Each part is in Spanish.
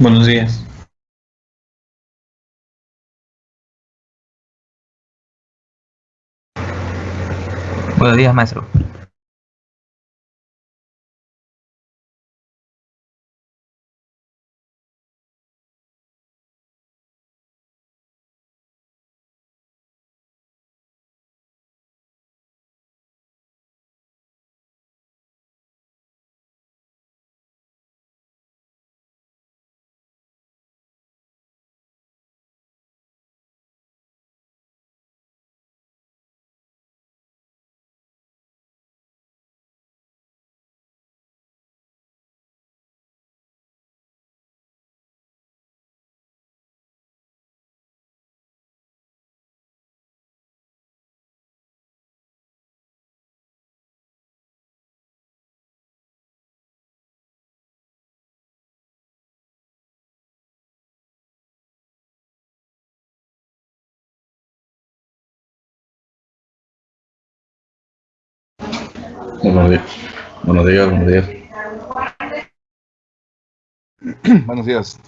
Buenos días. Buenos días, maestro. Buenos días. Buenos días, buenos días. Buenos días.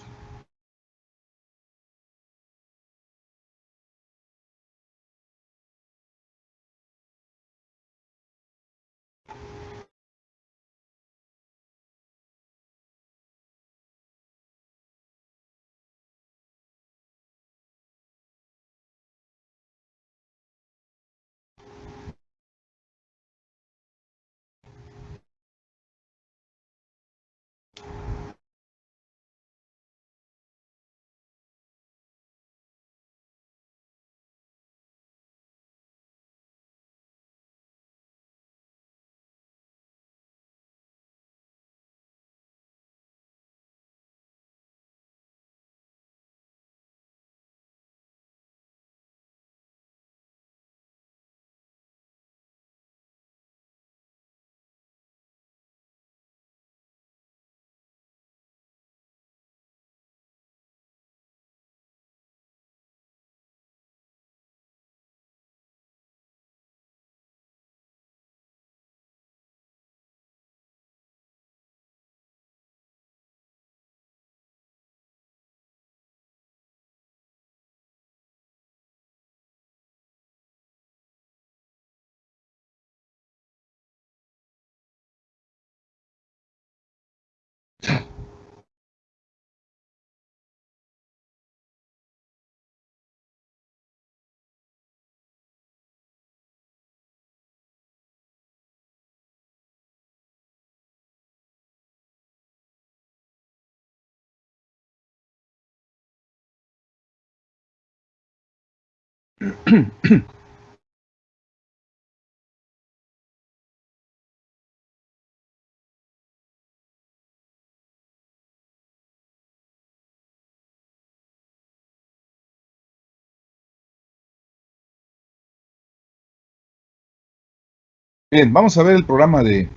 Bien, vamos a ver el programa de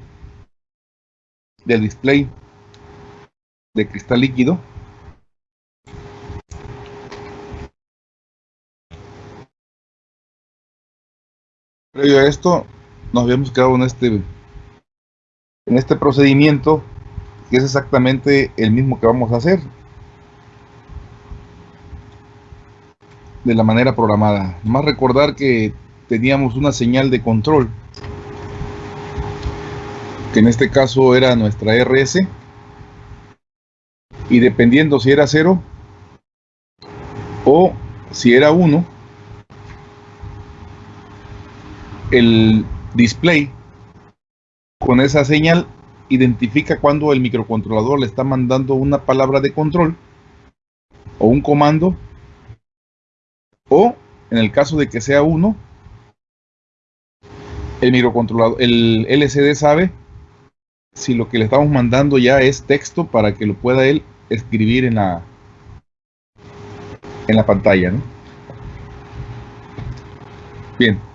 del display de cristal líquido. Previo a esto, nos habíamos quedado en este en este procedimiento que es exactamente el mismo que vamos a hacer de la manera programada. Más recordar que teníamos una señal de control que en este caso era nuestra RS y dependiendo si era 0 o si era 1 el display con esa señal identifica cuando el microcontrolador le está mandando una palabra de control o un comando o en el caso de que sea 1 el microcontrolador el LCD sabe si lo que le estamos mandando ya es texto para que lo pueda él escribir en la en la pantalla bien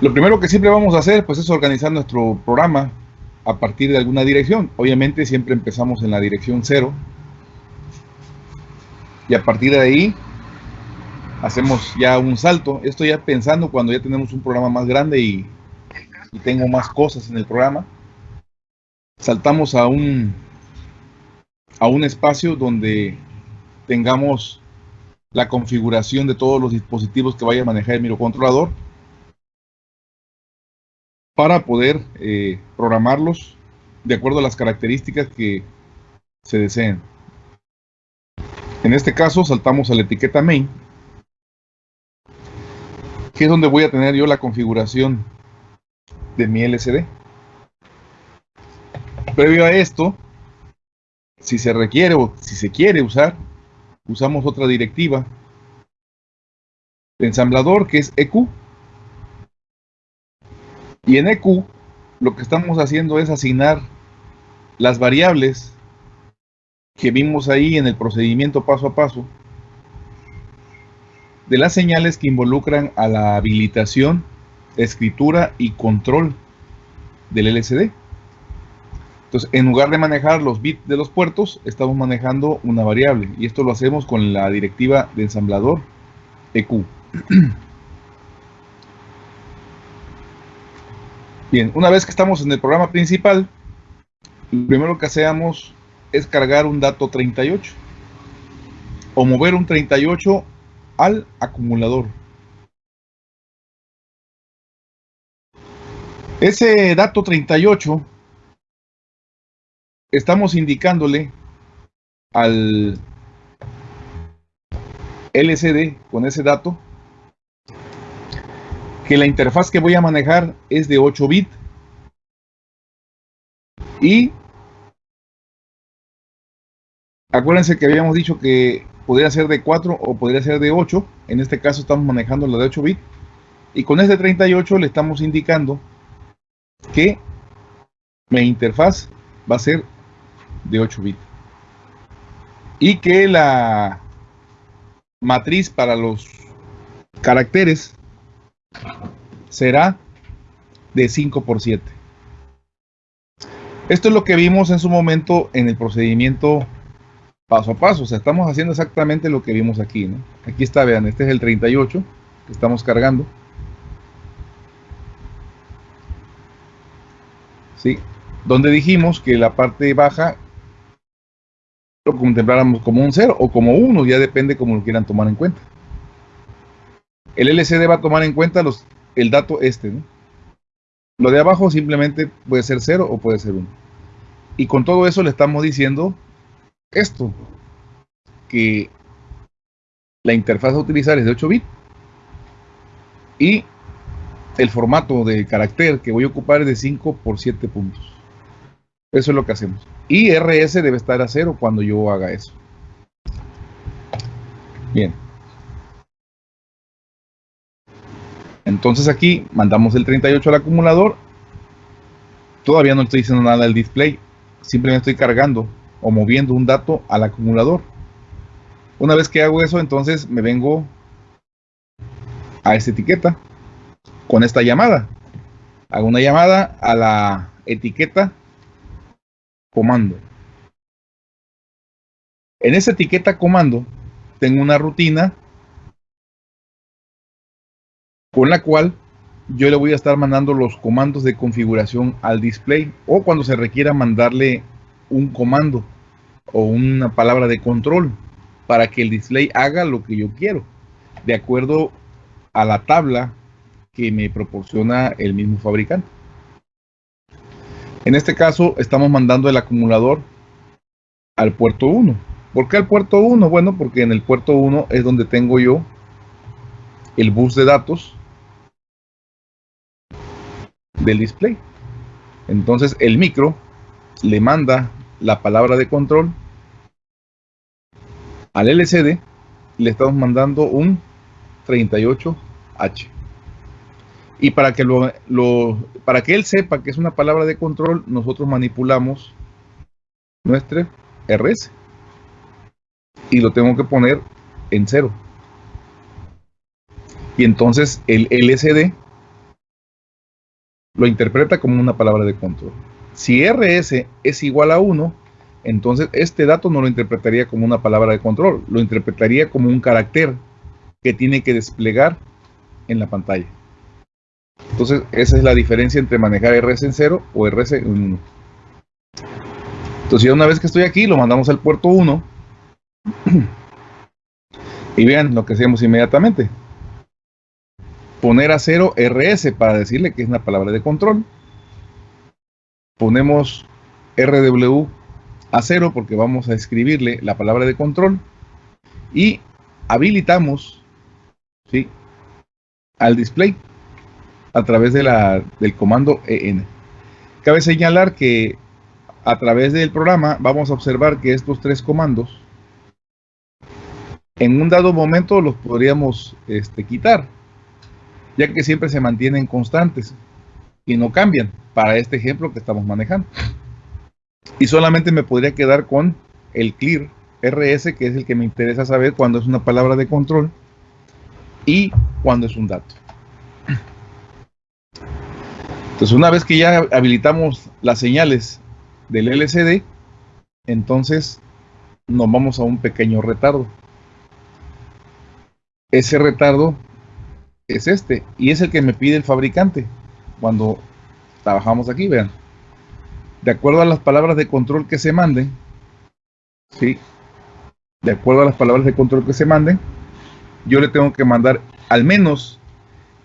lo primero que siempre vamos a hacer pues es organizar nuestro programa a partir de alguna dirección obviamente siempre empezamos en la dirección 0 y a partir de ahí hacemos ya un salto. Esto ya pensando cuando ya tenemos un programa más grande y y tengo más cosas en el programa, saltamos a un, a un espacio donde tengamos la configuración de todos los dispositivos que vaya a manejar el microcontrolador para poder eh, programarlos de acuerdo a las características que se deseen. En este caso saltamos a la etiqueta main, que es donde voy a tener yo la configuración de mi LCD. Previo a esto, si se requiere o si se quiere usar, usamos otra directiva de ensamblador que es EQ. Y en EQ lo que estamos haciendo es asignar las variables que vimos ahí en el procedimiento paso a paso de las señales que involucran a la habilitación, escritura y control del LCD. Entonces, en lugar de manejar los bits de los puertos, estamos manejando una variable. Y esto lo hacemos con la directiva de ensamblador EQ. Bien, una vez que estamos en el programa principal, lo primero que hacemos es cargar un dato 38 o mover un 38 al acumulador. Ese dato 38 estamos indicándole al LCD con ese dato que la interfaz que voy a manejar es de 8 bits y acuérdense que habíamos dicho que podría ser de 4 o podría ser de 8 en este caso estamos manejando la de 8 bits y con este 38 le estamos indicando que mi interfaz va a ser de 8 bits. Y que la matriz para los caracteres será de 5 por 7. Esto es lo que vimos en su momento en el procedimiento paso a paso. O sea, estamos haciendo exactamente lo que vimos aquí. Aquí está, vean, este es el 38 que estamos cargando. ¿Sí? Donde dijimos que la parte baja lo contempláramos como un 0 o como 1, ya depende como lo quieran tomar en cuenta. El LCD va a tomar en cuenta los, el dato este. Lo de abajo simplemente puede ser 0 o puede ser 1. Y con todo eso le estamos diciendo esto, que la interfaz a utilizar es de 8 bits y el formato de carácter que voy a ocupar es de 5 por 7 puntos. Eso es lo que hacemos. Y RS debe estar a 0 cuando yo haga eso. Bien. Entonces aquí mandamos el 38 al acumulador. Todavía no estoy diciendo nada del display. Simplemente estoy cargando o moviendo un dato al acumulador. Una vez que hago eso, entonces me vengo a esta etiqueta con esta llamada. Hago una llamada a la etiqueta comando. En esa etiqueta comando tengo una rutina con la cual yo le voy a estar mandando los comandos de configuración al display o cuando se requiera mandarle un comando o una palabra de control para que el display haga lo que yo quiero de acuerdo a la tabla que me proporciona el mismo fabricante. En este caso estamos mandando el acumulador al puerto 1. ¿Por qué al puerto 1? Bueno, porque en el puerto 1 es donde tengo yo el bus de datos del display. Entonces el micro le manda la palabra de control al LCD le estamos mandando un 38H. Y para que, lo, para que él sepa que es una palabra de control, nosotros manipulamos nuestro RS. Y lo tengo que poner en cero. Y entonces el LCD lo interpreta como una palabra de control. Si RS es igual a 1, entonces este dato no lo interpretaría como una palabra de control, lo interpretaría como un carácter que tiene que desplegar en la pantalla. Entonces, esa es la diferencia entre manejar RS en 0 o RS en 1. Entonces, ya una vez que estoy aquí, lo mandamos al puerto 1. y vean lo que hacemos inmediatamente. Poner a 0 RS para decirle que es una palabra de control. Ponemos RW a 0 porque vamos a escribirle la palabra de control. Y habilitamos ¿sí? al display a través de la, del comando EN. Cabe señalar que a través del programa vamos a observar que estos tres comandos en un dado momento los podríamos este, quitar, ya que siempre se mantienen constantes y no cambian para este ejemplo que estamos manejando. Y solamente me podría quedar con el clear RS, que es el que me interesa saber cuando es una palabra de control y cuando es un dato. Entonces, una vez que ya habilitamos las señales del LCD, entonces nos vamos a un pequeño retardo. Ese retardo es este y es el que me pide el fabricante cuando trabajamos aquí, vean. De acuerdo a las palabras de control que se manden, ¿sí? De acuerdo a las palabras de control que se manden, yo le tengo que mandar al menos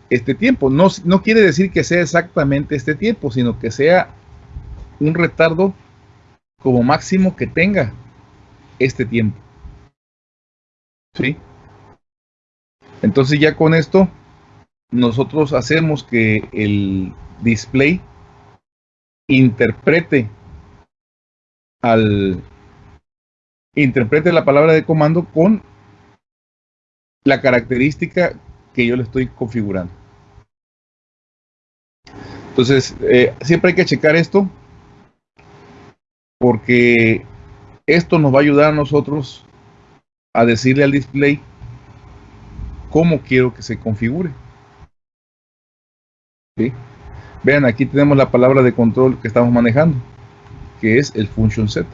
este tiempo. No, no quiere decir que sea exactamente este tiempo, sino que sea un retardo como máximo que tenga este tiempo. ¿Sí? Entonces ya con esto nosotros hacemos que el display interprete al interprete la palabra de comando con la característica que yo le estoy configurando. Entonces, eh, siempre hay que checar esto porque esto nos va a ayudar a nosotros a decirle al display cómo quiero que se configure. Vean, aquí tenemos la palabra de control que estamos manejando, que es el function set.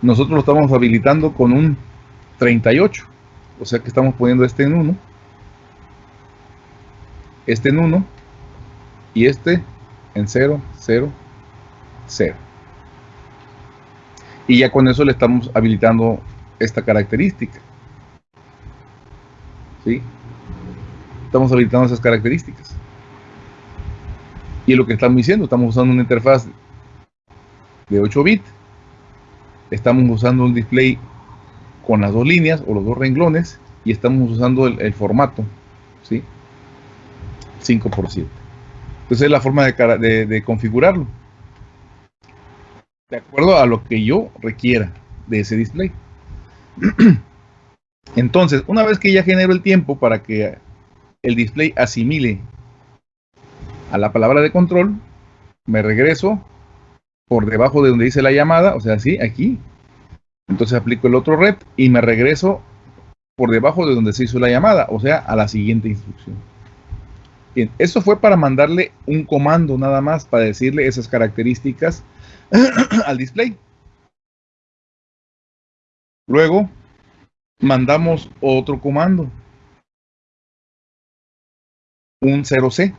Nosotros lo estamos habilitando con un 38, o sea que estamos poniendo este en 1 este en 1 y este en 0, 0, 0. Y ya con eso le estamos habilitando esta característica. ¿Sí? Estamos habilitando esas características. Y lo que estamos diciendo, estamos usando una interfaz de 8 bits. Estamos usando un display con las dos líneas o los dos renglones y estamos usando el, formato. ¿sí? 5 por 7. Entonces es la forma de, configurarlo. De acuerdo a lo que yo requiera de ese display. Entonces, una vez que ya genero el tiempo para que el display asimile a la palabra de control, me regreso por debajo de donde dice la llamada, o sea, así, aquí. Entonces aplico el otro red y me regreso por debajo de donde se hizo la llamada, o sea, a la siguiente instrucción. Bien, eso fue para mandarle un comando nada más, para decirle esas características al display. Luego, mandamos otro comando, un 0C,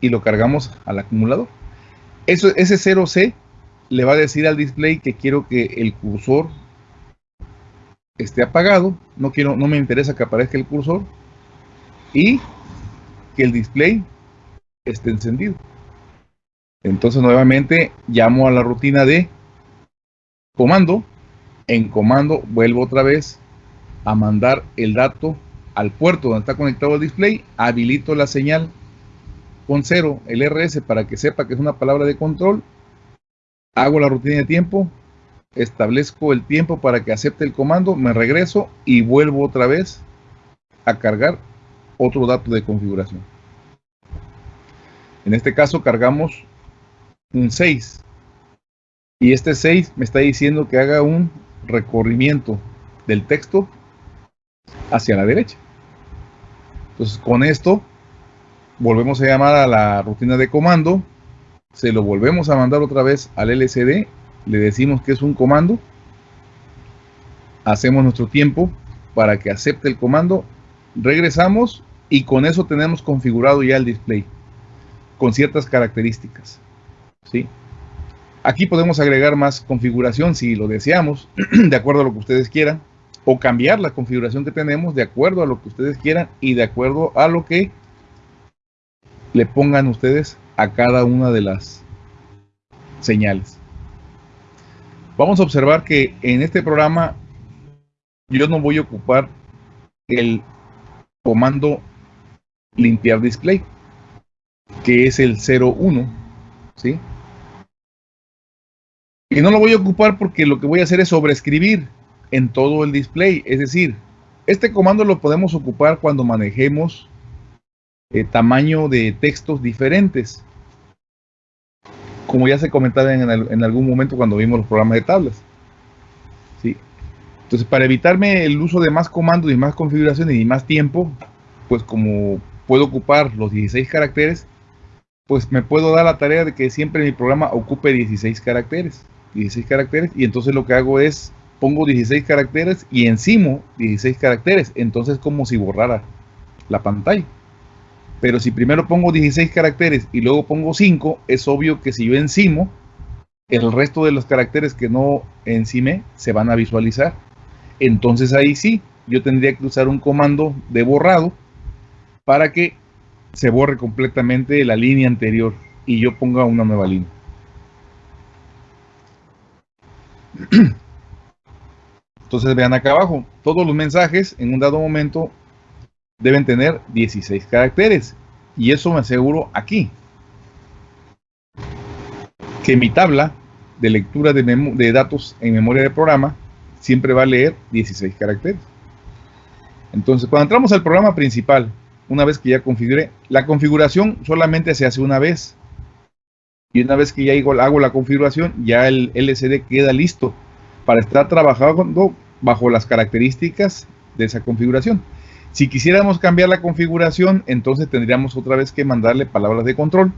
y lo cargamos al acumulador. Eso, ese 0C le va a decir al display que quiero que el cursor esté apagado, no quiero, no me interesa que aparezca el cursor, y que el display esté encendido. Entonces nuevamente llamo a la rutina de comando. En comando vuelvo otra vez a mandar el dato al puerto donde está conectado el display. Habilito la señal con cero, el RS, para que sepa que es una palabra de control. Hago la rutina de tiempo. Establezco el tiempo para que acepte el comando. Me regreso y vuelvo otra vez a cargar otro dato de configuración. En este caso cargamos un 6. Y este 6 me está diciendo que haga un recorrimiento del texto hacia la derecha. Entonces con esto volvemos a llamar a la rutina de comando. Se lo volvemos a mandar otra vez al LCD. Le decimos que es un comando. Hacemos nuestro tiempo para que acepte el comando regresamos y con eso tenemos configurado ya el display con ciertas características. ¿sí? Aquí podemos agregar más configuración si lo deseamos, de acuerdo a lo que ustedes quieran, o cambiar la configuración que tenemos de acuerdo a lo que ustedes quieran y de acuerdo a lo que le pongan ustedes a cada una de las señales. Vamos a observar que en este programa yo no voy a ocupar el comando limpiar display, que es el 01, ¿sí? Y no lo voy a ocupar porque lo que voy a hacer es sobreescribir en todo el display. Es decir, este comando lo podemos ocupar cuando manejemos eh, tamaño de textos diferentes. Como ya se comentaba en, algún momento cuando vimos los programas de tablas. ¿sí? Entonces, para evitarme el uso de más comandos y más configuraciones y más tiempo, pues como puedo ocupar los 16 caracteres, pues me puedo dar la tarea de que siempre mi programa ocupe 16 caracteres. 16 caracteres y entonces lo que hago es pongo 16 caracteres y encimo 16 caracteres. Entonces como si borrara la pantalla. Pero si primero pongo 16 caracteres y luego pongo 5, es obvio que si yo encimo, el resto de los caracteres que no encime se van a visualizar. Entonces ahí sí, yo tendría que usar un comando de borrado para que se borre completamente la línea anterior y yo ponga una nueva línea. Entonces vean acá abajo, todos los mensajes en un dado momento deben tener 16 caracteres. Y eso me aseguro aquí. Que mi tabla de lectura de, datos en memoria de programa siempre va a leer 16 caracteres. Entonces, cuando entramos al programa principal, una vez que ya configure, la configuración solamente se hace una vez. Y una vez que ya hago la configuración, ya el LCD queda listo para estar trabajando bajo las características de esa configuración. Si quisiéramos cambiar la configuración, entonces tendríamos otra vez que mandarle palabras de control,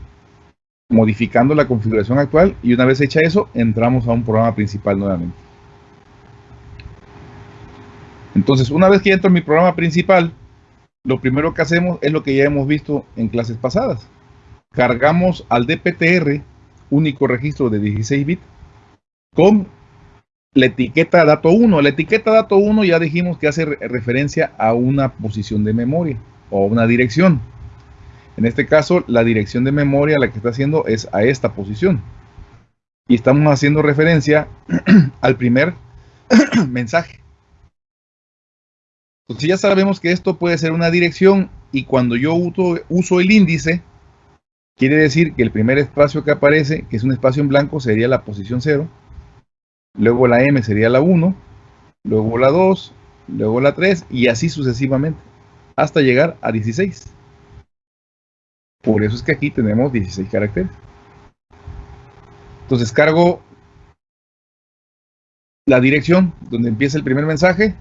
modificando la configuración actual y una vez hecha eso, entramos a un programa principal nuevamente. Entonces, una vez que entro en mi programa principal, lo primero que hacemos es lo que ya hemos visto en clases pasadas. Cargamos al DPTR, único registro de 16 bits, con la etiqueta dato 1. La etiqueta dato 1 ya dijimos que hace referencia a una posición de memoria o una dirección. En este caso, la dirección de memoria la que está haciendo es a esta posición. Y estamos haciendo referencia al primer mensaje. Entonces ya sabemos que esto puede ser una dirección y cuando yo uso, el índice, quiere decir que el primer espacio que aparece, que es un espacio en blanco, sería la posición 0 luego la M sería la 1, luego la 2, luego la 3 y así sucesivamente hasta llegar a 16. Por eso es que aquí tenemos 16 caracteres. Entonces cargo la dirección donde empieza el primer mensaje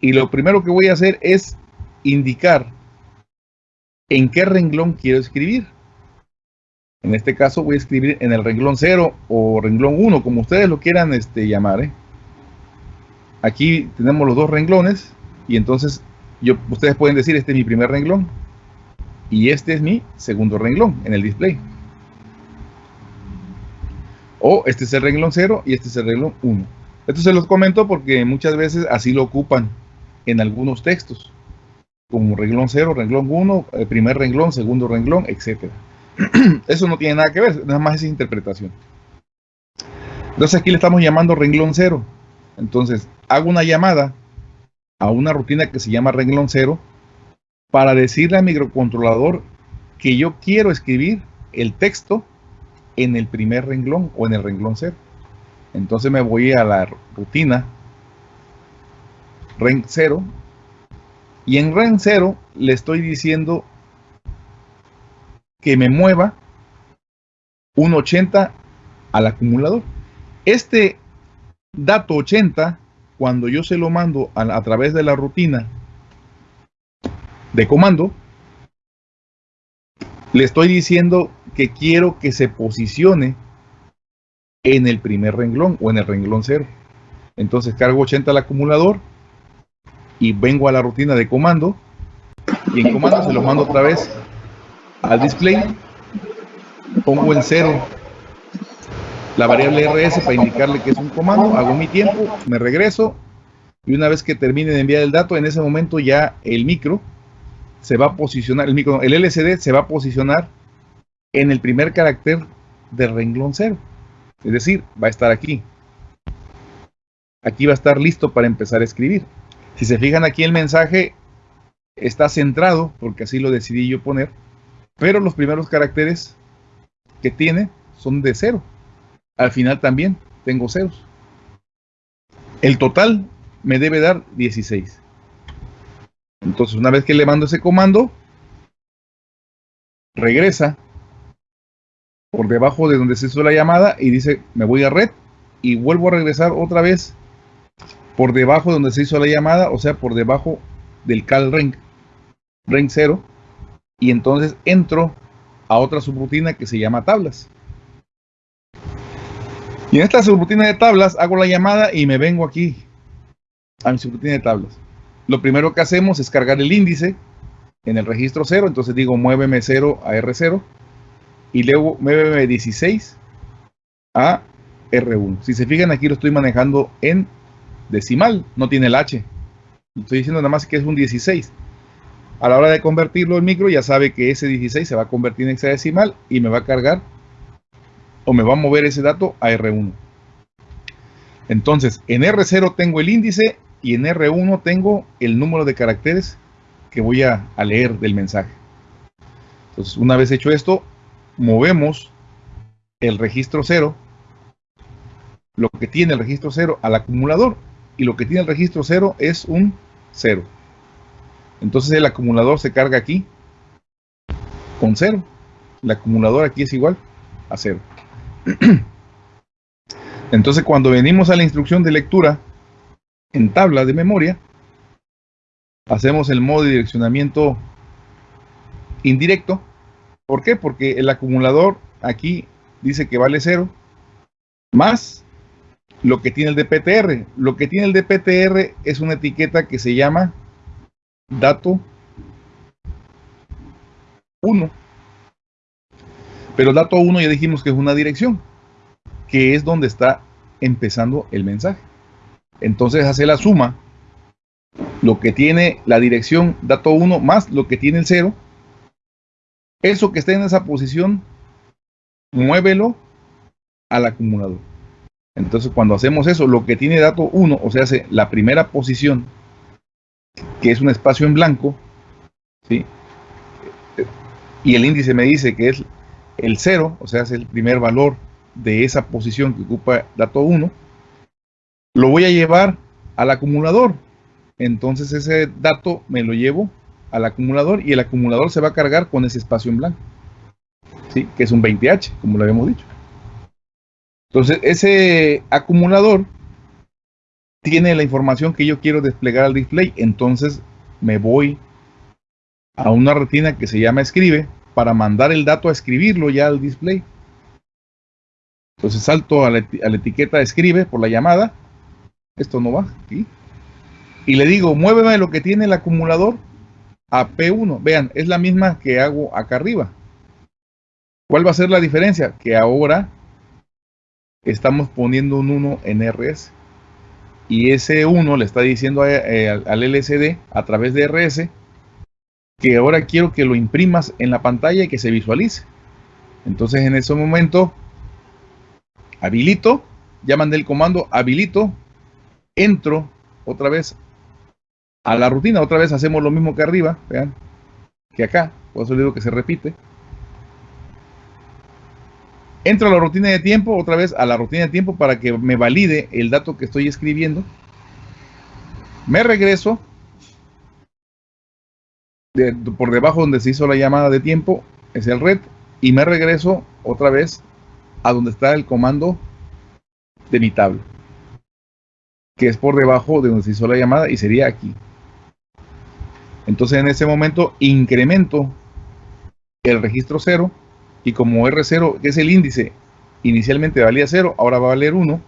y lo primero que voy a hacer es indicar en qué renglón quiero escribir. En este caso voy a escribir en el renglón 0 o renglón 1, como ustedes lo quieran este, llamar. ¿eh? Aquí tenemos los dos renglones y entonces ustedes pueden decir este es mi primer renglón y este es mi segundo renglón en el display. O este es el renglón 0 y este es el renglón 1. Esto se los comento porque muchas veces así lo ocupan en algunos textos. Como renglón 0, renglón 1, eh, primer renglón, segundo renglón, etcétera. Eso no tiene nada que ver, nada más es interpretación. Entonces aquí le estamos llamando renglón cero. Entonces hago una llamada a una rutina que se llama renglón cero para decirle al microcontrolador que yo quiero escribir el texto en el primer renglón o en el renglón cero. Entonces me voy a la rutina ren 0 y en ren 0 le estoy diciendo que me mueva un 80 al acumulador. Este dato 80, cuando yo se lo mando a, través de la rutina de comando, le estoy diciendo que quiero que se posicione en el primer renglón o en el renglón 0. Entonces cargo 80 al acumulador y vengo a la rutina de comando y en comando se lo mando otra vez al display. Pongo en cero la variable rs para indicarle que es un comando, hago mi tiempo, me regreso y una vez que termine de enviar el dato, en ese momento ya el micro se va a posicionar, el micro, el LCD se va a posicionar en el primer carácter del renglón cero. Es decir, va a estar aquí. Aquí va a estar listo para empezar a escribir. Si se fijan aquí el mensaje está centrado, porque así lo decidí yo poner, pero los primeros caracteres que tiene son de cero. Al final también tengo ceros. El total me debe dar 16. Entonces, una vez que le mando ese comando, regresa por debajo de donde se hizo la llamada y dice, me voy a red y vuelvo a regresar otra vez por debajo de donde se hizo la llamada, o sea, por debajo del cal ring, ring 0, y entonces entro a otra subrutina que se llama tablas. Y en esta subrutina de tablas hago la llamada y me vengo aquí a mi subrutina de tablas. Lo primero que hacemos es cargar el índice en el registro 0, entonces digo muéveme 0 a R0 y luego muéveme 16 a R1. Si se fijan aquí lo estoy manejando en decimal, no tiene el H. Estoy diciendo nada más que es un 16. A la hora de convertirlo en micro ya sabe que ese 16 se va a convertir en hexadecimal y me va a cargar o me va a mover ese dato a R1. Entonces, en R0 tengo el índice y en R1 tengo el número de caracteres que voy a, a leer del mensaje. Entonces, una vez hecho esto, movemos el registro 0, lo que tiene el registro 0 al acumulador y lo que tiene el registro 0 es un 0. Entonces el acumulador se carga aquí con 0. El acumulador aquí es igual a 0. Entonces cuando venimos a la instrucción de lectura en tabla de memoria, hacemos el modo de direccionamiento indirecto. ¿Por qué? Porque el acumulador aquí dice que vale 0 más lo que tiene el DPTR. Lo que tiene el DPTR es una etiqueta que se llama dato 1. Pero dato 1 ya dijimos que es una dirección, que es donde está empezando el mensaje. Entonces hace la suma, lo que tiene la dirección dato 1 más lo que tiene el 0. Eso que está en esa posición, muévelo al acumulador. Entonces, cuando hacemos eso, lo que tiene dato 1, o sea, hace la primera posición, que es un espacio en blanco, ¿sí? y el índice me dice que es el 0, o sea, es el primer valor de esa posición que ocupa dato 1, lo voy a llevar al acumulador. Entonces ese dato me lo llevo al acumulador y el acumulador se va a cargar con ese espacio en blanco, ¿sí? que es un 20H, como lo habíamos dicho. Entonces, ese acumulador tiene la información que yo quiero desplegar al display. Entonces, me voy a una rutina que se llama escribe para mandar el dato a escribirlo ya al display. Entonces salto a la, etiqueta escribe por la llamada. Esto no va aquí. Y le digo, muéveme lo que tiene el acumulador a P1. Vean, es la misma que hago acá arriba. ¿Cuál va a ser la diferencia? Que ahora estamos poniendo un 1 en RS. Y ese 1 le está diciendo eh, al LCD a través de RS que ahora quiero que lo imprimas en la pantalla y que se visualice. Entonces en ese momento habilito, ya mandé el comando habilito, entro otra vez a la rutina, otra vez hacemos lo mismo que arriba, vean, que acá, por eso le digo que se repite. Entro a la rutina de tiempo, otra vez a la rutina de tiempo para que me valide el dato que estoy escribiendo. Me regreso por debajo donde se hizo la llamada de tiempo, es el red, y me regreso otra vez a donde está el comando de mi tabla, que es por debajo de donde se hizo la llamada y sería aquí. Entonces en ese momento incremento el registro 0 y como R0, que es el índice, inicialmente valía 0, ahora va a valer 1.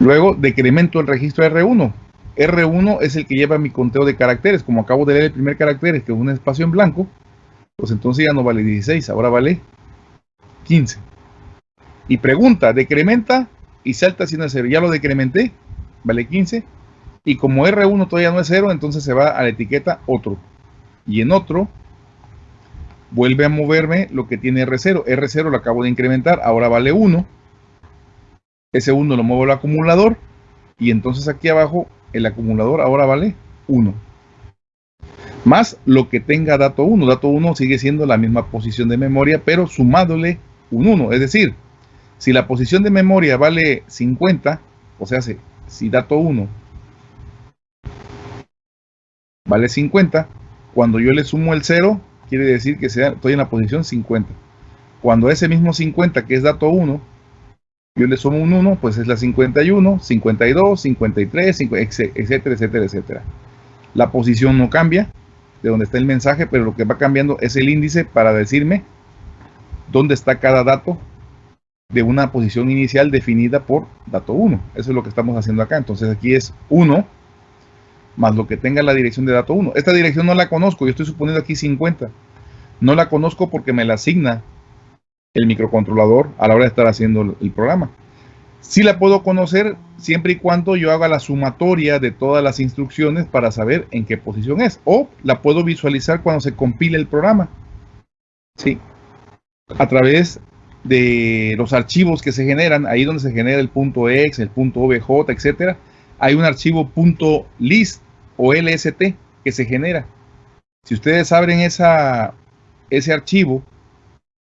Luego decremento el registro R1. R1 es el que lleva mi conteo de caracteres. Como acabo de leer el primer carácter, que es un espacio en blanco, pues entonces ya no vale 16, ahora vale 15. Y pregunta, decrementa y salta sin 0. Ya lo decrementé, vale 15. Y como R1 todavía no es 0, entonces se va a la etiqueta otro. Y en otro, vuelve a moverme lo que tiene R0. R0 lo acabo de incrementar, ahora vale 1. Ese 1 lo muevo al acumulador. Y entonces aquí abajo, el acumulador ahora vale 1. Más lo que tenga dato 1. Dato 1 sigue siendo la misma posición de memoria, pero sumándole un 1. Es decir, si la posición de memoria vale 50, o sea, si dato 1 vale 50, cuando yo le sumo el 0, quiere decir que estoy en la posición 50. Cuando ese mismo 50, que es dato 1, yo le sumo un 1, pues es la 51, 52, 53, etcétera, etcétera, etcétera. La posición no cambia de donde está el mensaje, pero lo que va cambiando es el índice para decirme dónde está cada dato de una posición inicial definida por dato 1. Eso es lo que estamos haciendo acá. Entonces aquí es 1 más lo que tenga la dirección de dato 1. Esta dirección no la conozco, yo estoy suponiendo aquí 50. No la conozco porque me la asigna el microcontrolador a la hora de estar haciendo el programa. Sí la puedo conocer siempre y cuando yo haga la sumatoria de todas las instrucciones para saber en qué posición es. O la puedo visualizar cuando se compile el programa. Sí. A través de los archivos que se generan, ahí donde se genera el punto el punto .obj, etcétera, hay un archivo .list o LST que se genera. Si ustedes abren ese archivo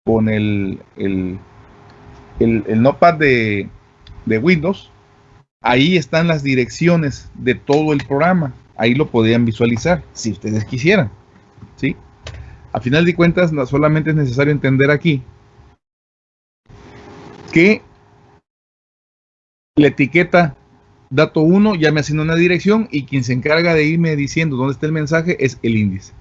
con el, el, el, notepad de, de, Windows, ahí están las direcciones de todo el programa. Ahí lo podrían visualizar, si ustedes quisieran. ¿sí? A final de cuentas, solamente es necesario entender aquí que la etiqueta dato 1 ya me asigna una dirección y quien se encarga de irme diciendo dónde está el mensaje es el índice.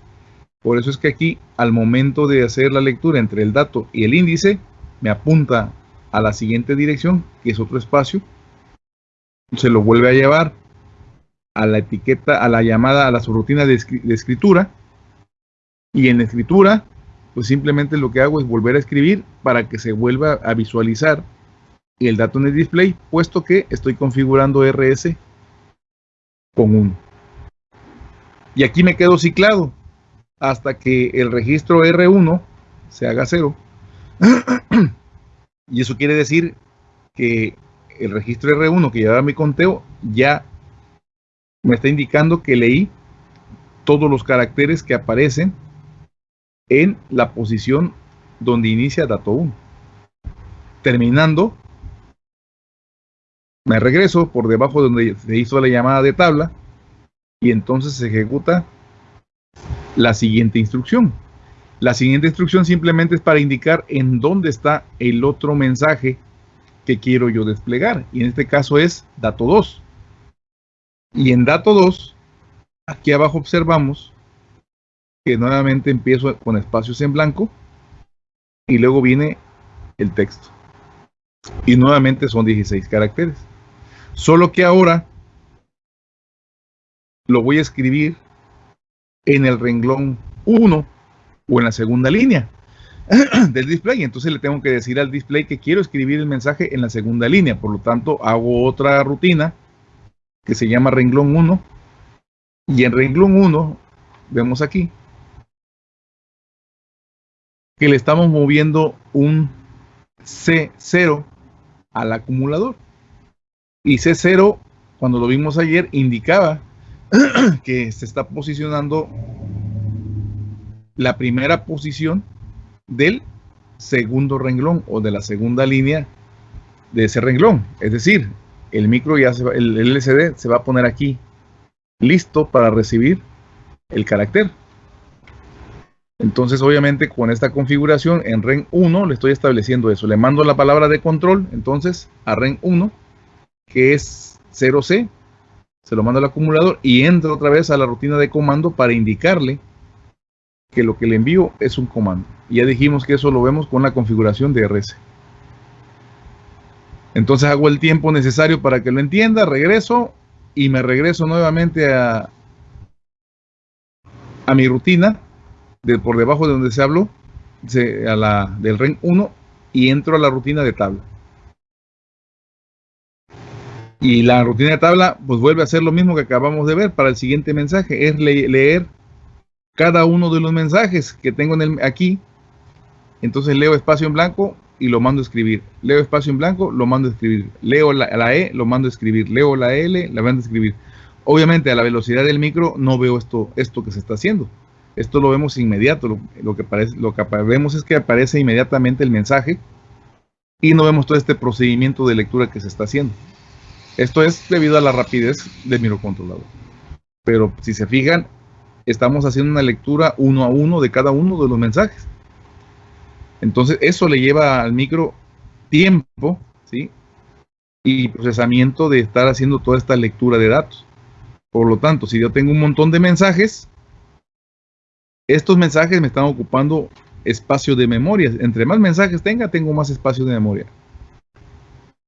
Por eso es que aquí al momento de hacer la lectura entre el dato y el índice me apunta a la siguiente dirección que es otro espacio. Se lo vuelve a llevar a la etiqueta, a la llamada, a la subrutina de, de escritura. Y en escritura pues simplemente lo que hago es volver a escribir para que se vuelva a visualizar el dato en el display, puesto que estoy configurando RS con 1. Y aquí me quedo ciclado hasta que el registro R1 se haga 0. y eso quiere decir que el registro R1 que lleva mi conteo ya me está indicando que leí todos los caracteres que aparecen en la posición donde inicia dato 1. Terminando, me regreso por debajo donde se hizo la llamada de tabla y entonces se ejecuta la siguiente instrucción. La siguiente instrucción simplemente es para indicar en dónde está el otro mensaje que quiero yo desplegar. Y en este caso es dato 2. Y en dato 2, aquí abajo observamos que nuevamente empiezo con espacios en blanco y luego viene el texto. Y nuevamente son 16 caracteres. Solo que ahora lo voy a escribir en el renglón 1 o en la segunda línea del display. Entonces le tengo que decir al display que quiero escribir el mensaje en la segunda línea. Por lo tanto, hago otra rutina que se llama renglón 1. Y en renglón 1, vemos aquí, que le estamos moviendo un C0 al acumulador. Y C0, cuando lo vimos ayer, indicaba que se está posicionando la primera posición del segundo renglón o de la segunda línea de ese renglón. Es decir, el micro ya se va, el LCD se va a poner aquí listo para recibir el carácter. Entonces, obviamente, con esta configuración en REN 1 le estoy estableciendo eso. Le mando la palabra de control, entonces, a REN 1, que es 0C, se lo mando al acumulador y entra otra vez a la rutina de comando para indicarle que lo que le envío es un comando. Y ya dijimos que eso lo vemos con la configuración de RS. Entonces hago el tiempo necesario para que lo entienda, regreso y me regreso nuevamente a, a mi rutina de por debajo de donde se habló a la del REN 1 y entro a la rutina de tabla. Y la rutina de tabla pues vuelve a ser lo mismo que acabamos de ver para el siguiente mensaje, es leer cada uno de los mensajes que tengo en el, aquí. Entonces leo espacio en blanco y lo mando a escribir. Leo espacio en blanco, lo mando a escribir. Leo la, la E, lo mando a escribir. Leo la L, la mando a escribir. Obviamente a la velocidad del micro no veo esto, esto que se está haciendo. Esto lo vemos inmediato. Lo que vemos es que aparece inmediatamente el mensaje y no vemos todo este procedimiento de lectura que se está haciendo. Esto es debido a la rapidez del microcontrolador. Pero si se fijan, estamos haciendo una lectura uno a uno de cada uno de los mensajes. Entonces, eso le lleva al micro tiempo, ¿sí? Y procesamiento de estar haciendo toda esta lectura de datos. Por lo tanto, si yo tengo un montón de mensajes, estos mensajes me están ocupando espacio de memoria. Entre más mensajes tenga, tengo más espacio de memoria.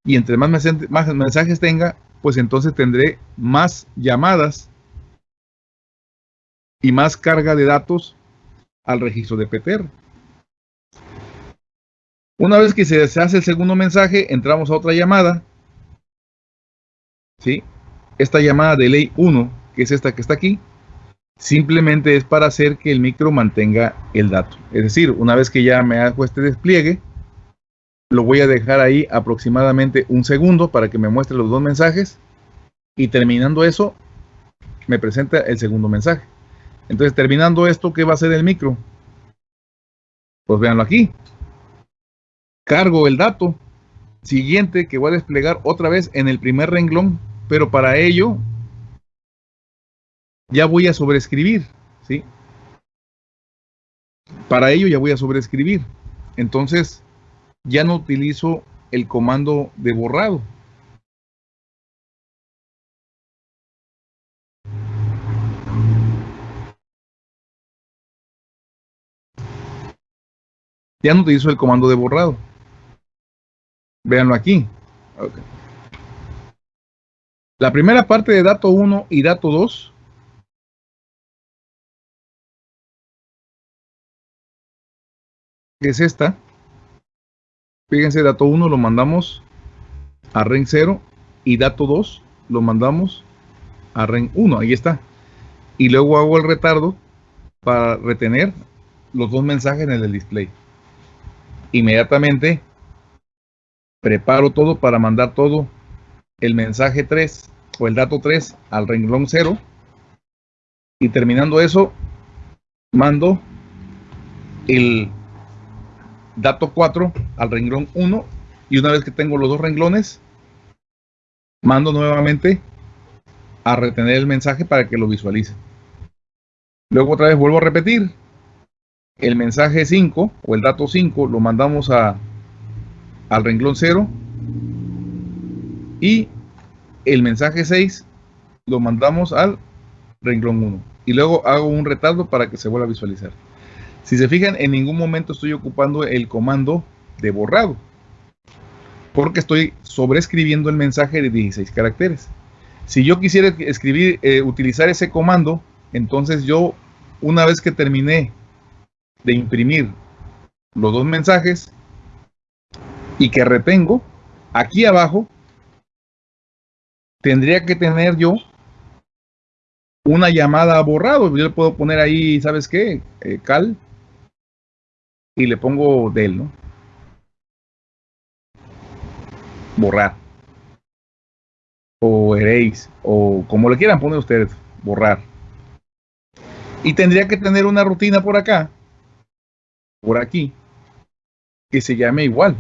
Y entre más, mensajes tenga, pues entonces tendré más llamadas y más carga de datos al registro de PTR. Una vez que se hace el segundo mensaje, entramos a otra llamada. ¿Sí? Esta llamada de ley 1, que es esta que está aquí, simplemente es para hacer que el micro mantenga el dato. Es decir, una vez que ya me hago este despliegue, lo voy a dejar ahí aproximadamente un segundo para que me muestre los dos mensajes y terminando eso, me presenta el segundo mensaje. Entonces, terminando esto, ¿qué va a hacer el micro? Pues véanlo aquí. Cargo el dato siguiente que voy a desplegar otra vez en el primer renglón, pero para ello ya voy a sobreescribir, ¿sí? Para ello ya voy a sobreescribir. Entonces, ya no utilizo el comando de borrado. Ya no utilizo el comando de borrado. Véanlo aquí. La primera parte de dato 1 y dato 2 es esta. Fíjense, dato 1 lo mandamos a REN 0 y dato 2 lo mandamos a REN 1. Ahí está. Y luego hago el retardo para retener los dos mensajes en el display. Inmediatamente preparo todo para mandar todo el mensaje 3 o el dato 3 al renglón 0. Y terminando eso, mando el dato 4 al renglón 1 y una vez que tengo los dos renglones, mando nuevamente a retener el mensaje para que lo visualice. Luego otra vez vuelvo a repetir. El mensaje 5 o el dato 5 lo mandamos a, al renglón 0 y el mensaje 6 lo mandamos al renglón 1 y luego hago un retardo para que se vuelva a visualizar. Si se fijan, en ningún momento estoy ocupando el comando de borrado, porque estoy sobreescribiendo el mensaje de 16 caracteres. Si yo quisiera escribir, eh, utilizar ese comando, entonces yo, una vez que terminé de imprimir los dos mensajes y que retengo, aquí abajo tendría que tener yo una llamada a borrado. Yo le puedo poner ahí, ¿sabes qué? Eh, cal y le pongo del, ¿no? Borrar. O erase, o como le quieran poner ustedes, borrar. Y tendría que tener una rutina por acá, por aquí, que se llame igual,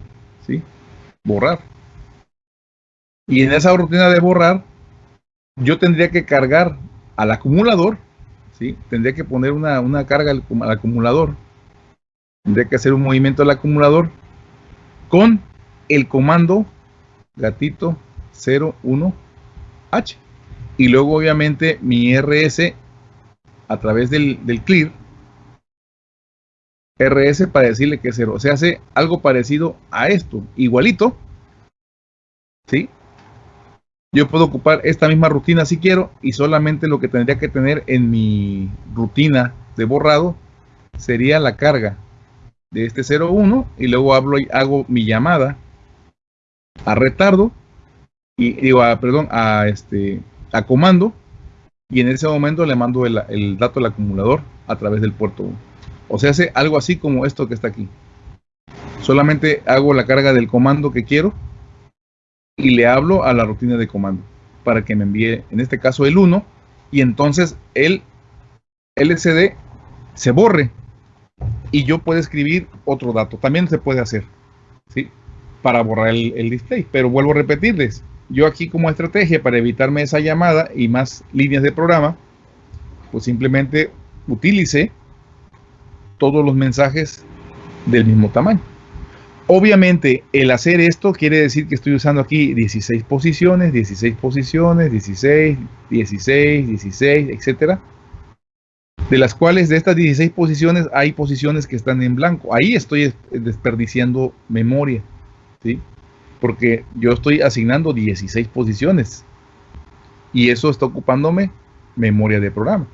¿sí? Borrar. Y en esa rutina de borrar, yo tendría que cargar al acumulador, ¿sí? Tendría que poner una, una carga al acumulador tendría que hacer un movimiento al acumulador con el comando gatito 01H. Y luego obviamente mi RS a través del, clear RS para decirle que es cero. Se hace algo parecido a esto, igualito. ¿Sí? yo puedo ocupar esta misma rutina si quiero y solamente lo que tendría que tener en mi rutina de borrado sería la carga de este 01 y luego hablo y hago mi llamada a retardo y digo a, perdón a este a comando y en ese momento le mando el, el dato al acumulador a través del puerto 1 o sea hace algo así como esto que está aquí. Solamente hago la carga del comando que quiero y le hablo a la rutina de comando para que me envíe, en este caso, el 1 y entonces el LCD se borre y yo puedo escribir otro dato. También se puede hacer, ¿sí? Para borrar el, el display. Pero vuelvo a repetirles, yo aquí como estrategia para evitarme esa llamada y más líneas de programa, pues simplemente utilice todos los mensajes del mismo tamaño. Obviamente, el hacer esto quiere decir que estoy usando aquí 16 posiciones, 16 posiciones, 16, 16, 16, etcétera. De las cuales de estas 16 posiciones hay posiciones que están en blanco. Ahí estoy desperdiciando memoria, ¿sí? Porque yo estoy asignando 16 posiciones y eso está ocupándome memoria de programa.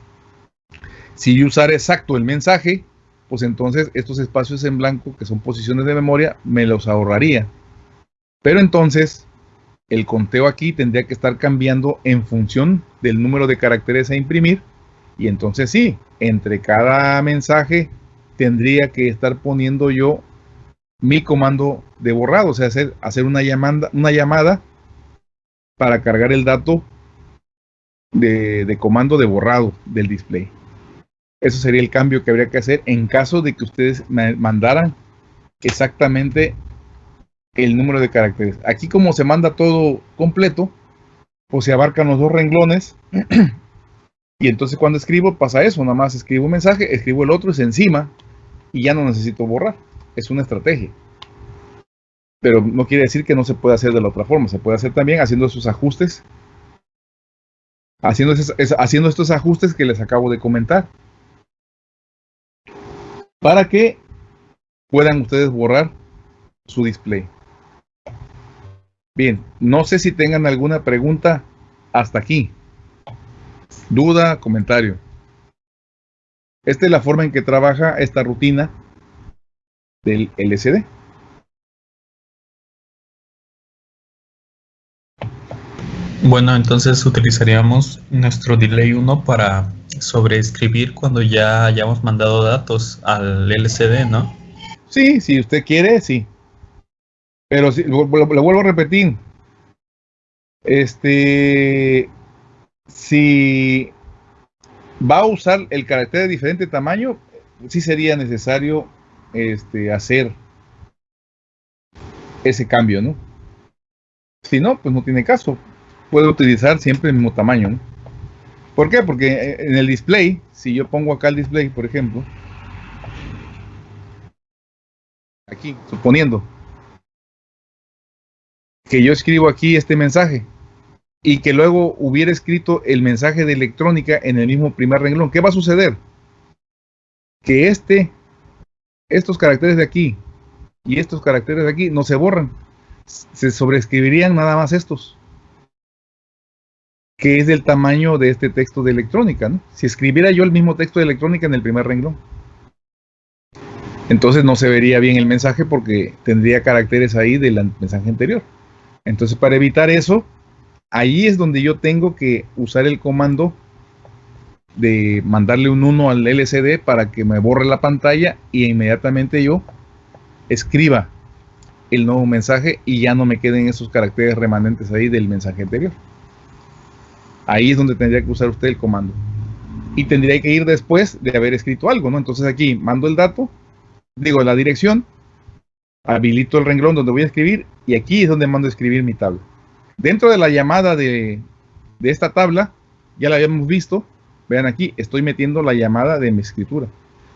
Si yo usara exacto el mensaje, pues entonces estos espacios en blanco, que son posiciones de memoria, me los ahorraría. Pero entonces, el conteo aquí tendría que estar cambiando en función del número de caracteres a imprimir. Y entonces sí, entre cada mensaje tendría que estar poniendo yo mi comando de borrado, o sea, hacer, hacer una, llamada, una llamada para cargar el dato de, de comando de borrado del display. Eso sería el cambio que habría que hacer en caso de que ustedes mandaran exactamente el número de caracteres. Aquí como se manda todo completo, pues se abarcan los dos renglones. y entonces cuando escribo pasa eso, nada más escribo un mensaje, escribo el otro, es encima y ya no necesito borrar. Es una estrategia. Pero no quiere decir que no se pueda hacer de la otra forma. Se puede hacer también haciendo esos ajustes. Haciendo, haciendo estos ajustes que les acabo de comentar para que puedan ustedes borrar su display. Bien, no sé si tengan alguna pregunta hasta aquí. Duda, comentario. Esta es la forma en que trabaja esta rutina del LCD. Bueno, entonces utilizaríamos nuestro delay 1 para sobreescribir cuando ya hayamos mandado datos al LCD, ¿no? Sí, si usted quiere, sí. Pero si, lo, vuelvo a repetir. Este, si va a usar el carácter de diferente tamaño, sí sería necesario este, hacer ese cambio, ¿no? Si no, pues no tiene caso puedo utilizar siempre el mismo tamaño. ¿Por qué? Porque eh, en el display, si yo pongo acá el display, por ejemplo, aquí, suponiendo que yo escribo aquí este mensaje y que luego hubiera escrito el mensaje de electrónica en el mismo primer renglón, ¿qué va a suceder? Que este, estos caracteres de aquí y estos caracteres de aquí no se borran, se sobreescribirían nada más estos que es del tamaño de este texto de electrónica, ¿no? Si escribiera yo el mismo texto de electrónica en el primer renglón. Entonces no se vería bien el mensaje porque tendría caracteres ahí del mensaje anterior. Entonces para evitar eso, ahí es donde yo tengo que usar el comando de mandarle un 1 al LCD para que me borre la pantalla y inmediatamente yo escriba el nuevo mensaje y ya no me queden esos caracteres remanentes ahí del mensaje anterior. Ahí es donde tendría que usar usted el comando. Y tendría que ir después de haber escrito algo, ¿no? Entonces aquí mando el dato, digo la dirección, habilito el renglón donde voy a escribir y aquí es donde mando a escribir mi tabla. Dentro de la llamada de, esta tabla, ya la habíamos visto, vean aquí, estoy metiendo la llamada de mi escritura.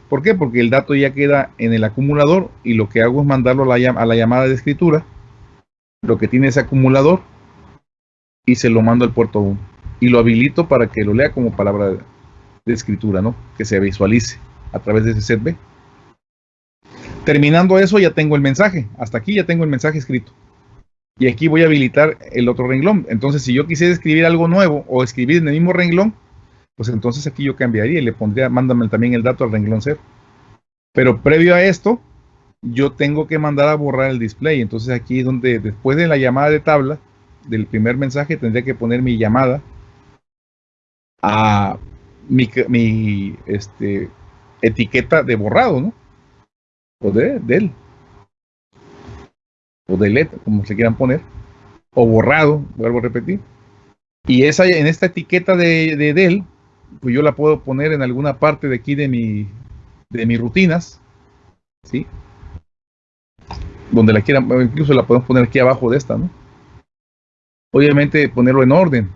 ¿Por qué? Porque el dato ya queda en el acumulador y lo que hago es mandarlo a la, a la llamada de escritura, lo que tiene ese acumulador, y se lo mando al puerto 1 y lo habilito para que lo lea como palabra de, escritura, ¿no? Que se visualice a través de ese set B. Terminando eso ya tengo el mensaje. Hasta aquí ya tengo el mensaje escrito. Y aquí voy a habilitar el otro renglón. Entonces, si yo quisiera escribir algo nuevo o escribir en el mismo renglón, pues entonces aquí yo cambiaría y le pondría, mándame también el dato al renglón 0. Pero previo a esto, yo tengo que mandar a borrar el display. Entonces aquí es donde después de la llamada de tabla del primer mensaje tendría que poner mi llamada a mi, este, etiqueta de borrado, ¿no? O de, él. O de LED, como se quieran poner. O borrado, vuelvo a repetir. Y esa, en esta etiqueta de, de del, pues yo la puedo poner en alguna parte de aquí de mi de mis rutinas, ¿sí? Donde la quieran, incluso la podemos poner aquí abajo de esta, ¿no? Obviamente ponerlo en orden,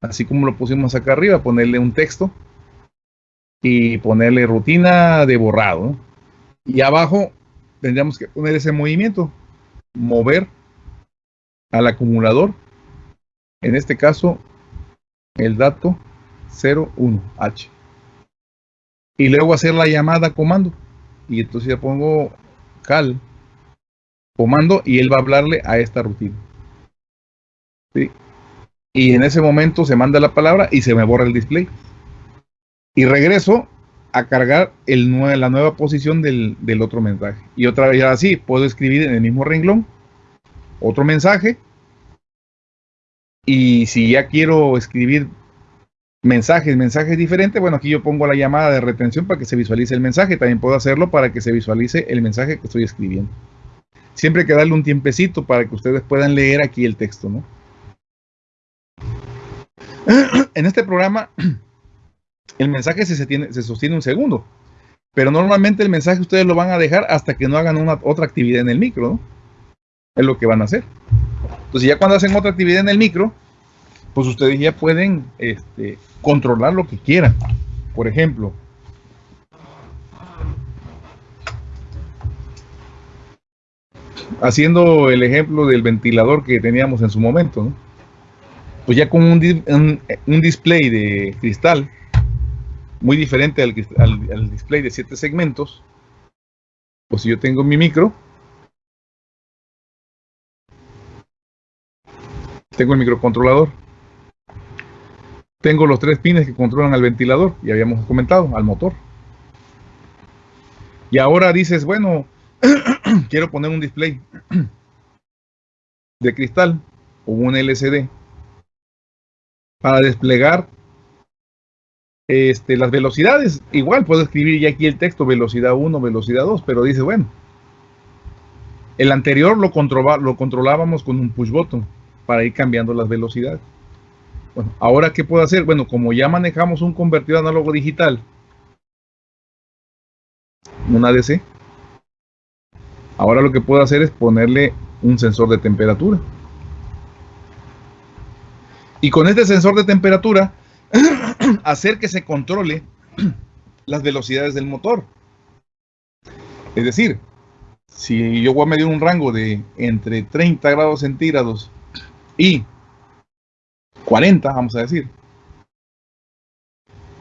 así como lo pusimos acá arriba, ponerle un texto y ponerle rutina de borrado. Y abajo tendríamos que poner ese movimiento, mover al acumulador, en este caso el dato 01H. Y luego hacer la llamada comando. Y entonces ya pongo cal comando y él va a hablarle a esta rutina. Y en ese momento se manda la palabra y se me borra el display. Y regreso a cargar la nueva posición del, del otro mensaje. Y otra vez así, puedo escribir en el mismo renglón otro mensaje. Y si ya quiero escribir mensajes, mensajes diferentes, bueno, aquí yo pongo la llamada de retención para que se visualice el mensaje. También puedo hacerlo para que se visualice el mensaje que estoy escribiendo. Siempre hay que darle un tiempecito para que ustedes puedan leer aquí el texto, ¿no? En este programa, el mensaje se, sostiene un segundo, pero normalmente el mensaje ustedes lo van a dejar hasta que no hagan una, otra actividad en el micro. Es lo que van a hacer. Entonces ya cuando hacen otra actividad en el micro, pues ustedes ya pueden este, controlar lo que quieran. Por ejemplo, haciendo el ejemplo del ventilador que teníamos en su momento, pues ya con un, display de cristal, muy diferente al, al, display de siete segmentos, pues si yo tengo mi micro, tengo el microcontrolador, tengo los tres pines que controlan al ventilador, y habíamos comentado, al motor. Y ahora dices, bueno, quiero poner un display de cristal o un LCD para desplegar este, las velocidades. Igual puedo escribir ya aquí el texto velocidad 1, velocidad 2, pero dice, bueno, el anterior lo, lo controlábamos con un push button para ir cambiando las velocidades. Bueno, ahora ¿qué puedo hacer? Bueno, como ya manejamos un convertido análogo digital, un ADC, ahora lo que puedo hacer es ponerle un sensor de temperatura. Y con este sensor de temperatura, hacer que se controle las velocidades del motor. Es decir, si yo voy a medir un rango de entre 30 grados centígrados y 40, vamos a decir.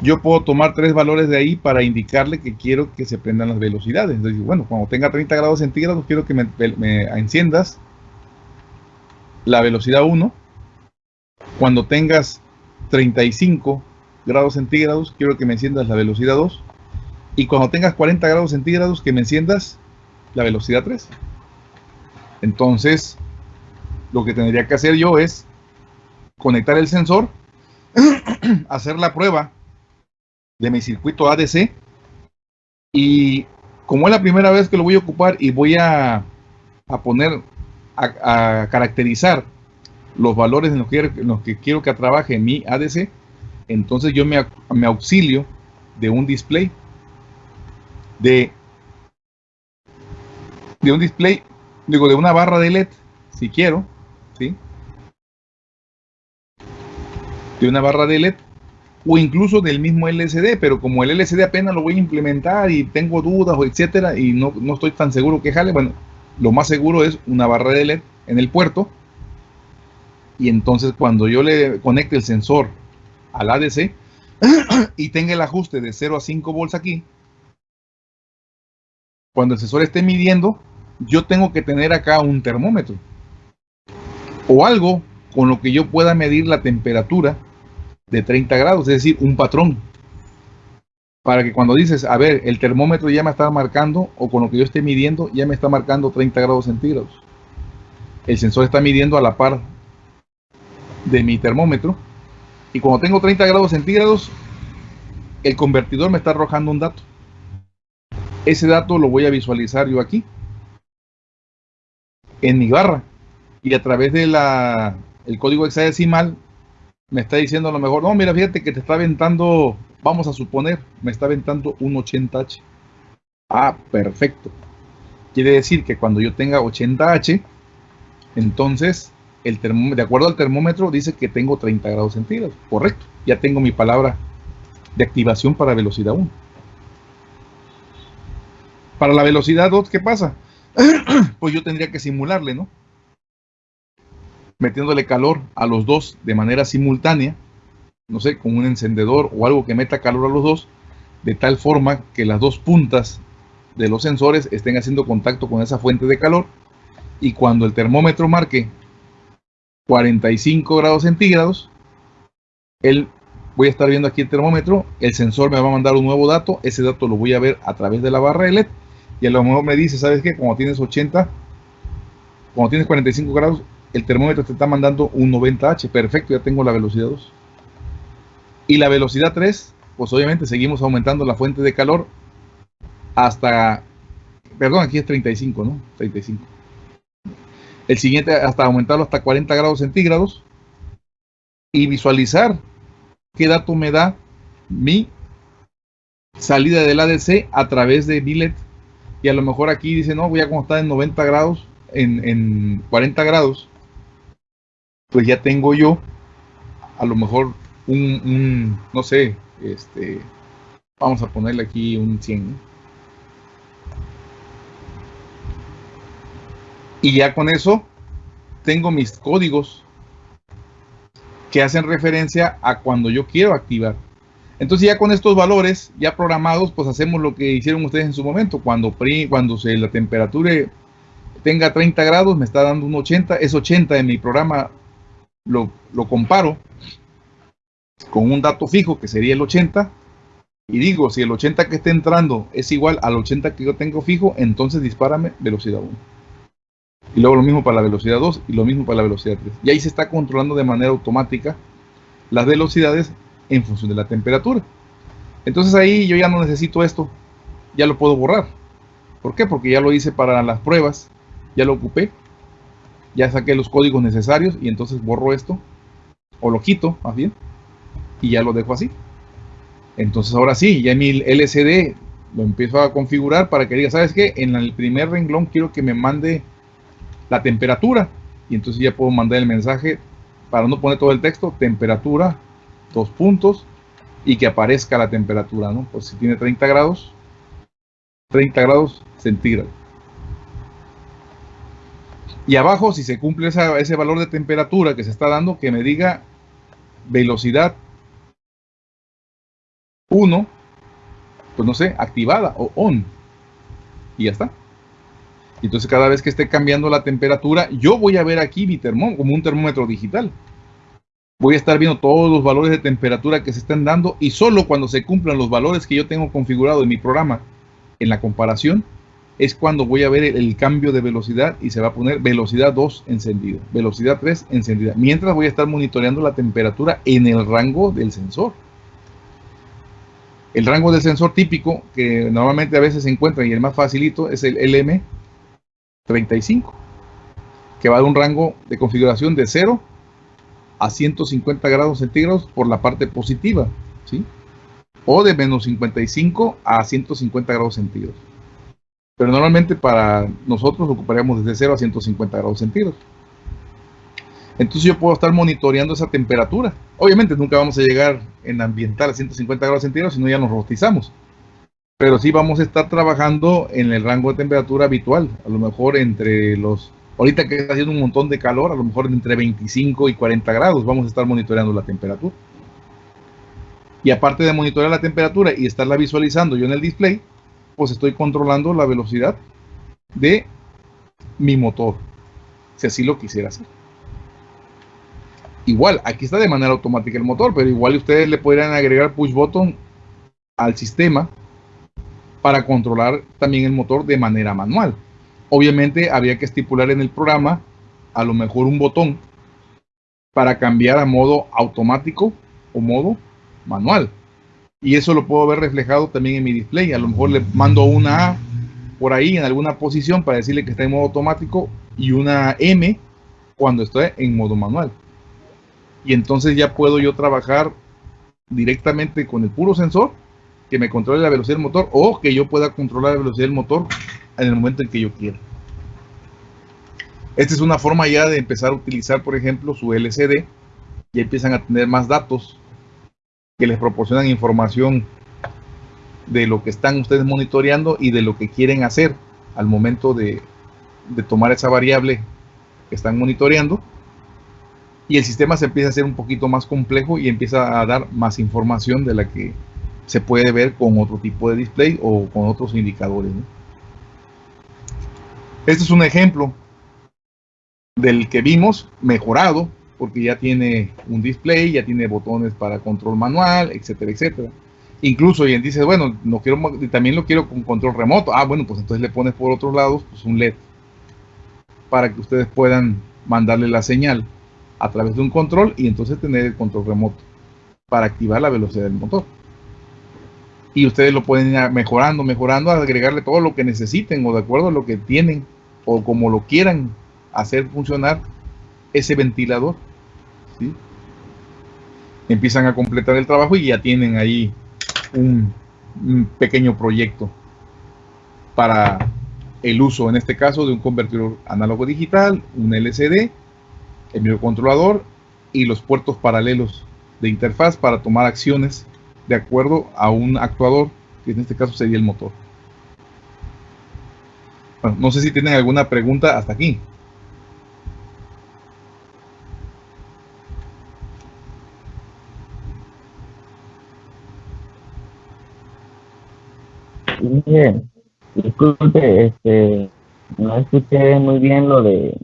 Yo puedo tomar tres valores de ahí para indicarle que quiero que se prendan las velocidades. Entonces, bueno, cuando tenga 30 grados centígrados, quiero que me, enciendas la velocidad 1. Cuando tengas 35 grados centígrados, quiero que me enciendas la velocidad 2. Y cuando tengas 40 grados centígrados, que me enciendas la velocidad 3. Entonces, lo que tendría que hacer yo es conectar el sensor, hacer la prueba de mi circuito ADC y como es la primera vez que lo voy a ocupar y voy a, poner, a, caracterizar los valores en los, que, los que quiero que trabaje mi ADC, entonces yo me, auxilio de un display de, de un display, digo, de una barra de LED, si quiero, ¿sí? de una barra de LED o incluso del mismo LCD, pero como el LCD apenas lo voy a implementar y tengo dudas o etcétera y no, no estoy tan seguro que jale, bueno, lo más seguro es una barra de LED en el puerto y entonces cuando yo le conecte el sensor al ADC y tenga el ajuste de 0 a 5 volts aquí, cuando el sensor esté midiendo, yo tengo que tener acá un termómetro. o algo con lo que yo pueda medir la temperatura de 30 grados, es decir, un patrón. Para que cuando dices, a ver, el termómetro ya me está marcando, o con lo que yo esté midiendo, ya me está marcando 30 grados centígrados. El sensor está midiendo a la par de mi termómetro. Y cuando tengo 30 grados centígrados, el convertidor me está arrojando un dato. Ese dato lo voy a visualizar yo aquí, en mi barra. Y a través de la el código hexadecimal me está diciendo a lo mejor, no, mira, fíjate que te está aventando, vamos a suponer, me está aventando un 80H. Ah, perfecto. Quiere decir que cuando yo tenga 80H, entonces, el de acuerdo al termómetro, dice que tengo 30 grados centígrados. Correcto. Ya tengo mi palabra de activación para velocidad 1. Para la velocidad 2, ¿qué pasa? pues yo tendría que simularle, ¿no? metiéndole calor a los dos de manera simultánea, no sé, con un encendedor o algo que meta calor a los dos, de tal forma que las dos puntas de los sensores estén haciendo contacto con esa fuente de calor y cuando el termómetro marque 45 grados centígrados, él, voy a estar viendo aquí el termómetro, el sensor me va a mandar un nuevo dato, ese dato lo voy a ver a través de la barra LED y a lo mejor me dice, ¿sabes qué? Como tienes 80, cuando tienes 45 grados, el termómetro te está mandando un 90H, perfecto, ya tengo la velocidad 2. Y la velocidad 3, pues obviamente seguimos aumentando la fuente de calor hasta, perdón, aquí es 35, ¿no? 35. El siguiente hasta aumentarlo hasta 40 grados centígrados y visualizar qué dato me da mi salida del ADC a través de billet y a lo mejor aquí dice no voy a como está en 90 grados en, en 40 grados pues ya tengo yo a lo mejor un, no sé, este, vamos a ponerle aquí un 100. Y ya con eso tengo mis códigos que hacen referencia a cuando yo quiero activar. Entonces ya con estos valores ya programados, pues hacemos lo que hicieron ustedes en su momento. Cuando, cuando se, la temperatura tenga 30 grados, me está dando un 80, es 80 en mi programa lo, comparo con un dato fijo que sería el 80 y digo, si el 80 que esté entrando es igual al 80 que yo tengo fijo, entonces dispárame velocidad 1. Y luego lo mismo para la velocidad 2 y lo mismo para la velocidad 3. Y ahí se está controlando de manera automática las velocidades en función de la temperatura. Entonces ahí yo ya no necesito esto, ya lo puedo borrar. ¿Por qué? Porque ya lo hice para las pruebas, ya lo ocupé ya saqué los códigos necesarios y entonces borro esto o lo quito más bien y ya lo dejo así entonces ahora sí, ya mi LCD lo empiezo a configurar para que diga, ¿sabes qué? En el primer renglón quiero que me mande la temperatura y entonces ya puedo mandar el mensaje para no poner todo el texto, temperatura, dos puntos y que aparezca la temperatura, ¿no? Pues si tiene 30 grados, 30 grados centígrados. Y abajo, si se cumple ese valor de temperatura que se está dando, que me diga velocidad 1, pues no sé, activada o on. Y ya está. Entonces cada vez que esté cambiando la temperatura, yo voy a ver aquí mi termómetro, como un termómetro digital. Voy a estar viendo todos los valores de temperatura que se están dando y solo cuando se cumplan los valores que yo tengo configurado en mi programa en la comparación, es cuando voy a ver el, cambio de velocidad y se va a poner velocidad 2 encendido, velocidad 3 encendida. Mientras voy a estar monitoreando la temperatura en el rango del sensor. El rango del sensor típico, que normalmente a veces se encuentra y el más facilito, es el LM35, que va de un rango de configuración de 0 a 150 grados centígrados por la parte positiva, ¿sí? O de menos 55 a 150 grados centígrados. Pero normalmente para nosotros ocuparíamos desde 0 a 150 grados centígrados. Entonces yo puedo estar monitoreando esa temperatura. Obviamente nunca vamos a llegar en ambiental a 150 grados centígrados, sino ya nos robotizamos. Pero sí vamos a estar trabajando en el rango de temperatura habitual. A lo mejor entre los... Ahorita que está haciendo un montón de calor, a lo mejor entre 25 y 40 grados vamos a estar monitoreando la temperatura. Y aparte de monitorear la temperatura y estarla visualizando yo en el display, pues estoy controlando la velocidad de mi motor, si así lo quisiera hacer. igual, aquí está de manera automática el motor, pero igual ustedes le podrían agregar push button al sistema para controlar también el motor de manera manual. Obviamente habría que estipular en el programa a lo mejor un botón para cambiar a modo automático o modo manual. Y eso lo puedo ver reflejado también en mi display. A lo mejor le mando una A por ahí en alguna posición para decirle que está en modo automático y una M cuando estoy en modo manual. Y entonces ya puedo yo trabajar directamente con el puro sensor que me controle la velocidad del motor o que yo pueda controlar la velocidad del motor en el momento en que yo quiera. Esta es una forma ya de empezar a utilizar, por ejemplo, su LCD. y empiezan a tener más datos que les proporcionan información de lo que están ustedes monitoreando y de lo que quieren hacer al momento de, de tomar esa variable que están monitoreando. Y el sistema se empieza a hacer un poquito más complejo y empieza a dar más información de la que se puede ver con otro tipo de display o con otros indicadores. Este es un ejemplo del que vimos mejorado, porque ya tiene un display, ya tiene botones para control manual, etcétera, etcétera. Incluso y dice, bueno, no quiero, también lo quiero con control remoto. Ah, bueno, pues entonces le pones por otros lados pues un LED para que ustedes puedan mandarle la señal a través de un control y entonces tener el control remoto para activar la velocidad del motor. Y ustedes lo pueden ir mejorando, mejorando, agregarle todo lo que necesiten o de acuerdo a lo que tienen o como lo quieran hacer funcionar ese ventilador. Empiezan a completar el trabajo y ya tienen ahí un, pequeño proyecto para el uso, en este caso, de un convertidor análogo digital, un LCD, el microcontrolador y los puertos paralelos de interfaz para tomar acciones de acuerdo a un actuador, que en este caso sería el motor. no sé si tienen alguna pregunta hasta aquí. Disculpe, este, no escuché muy bien lo de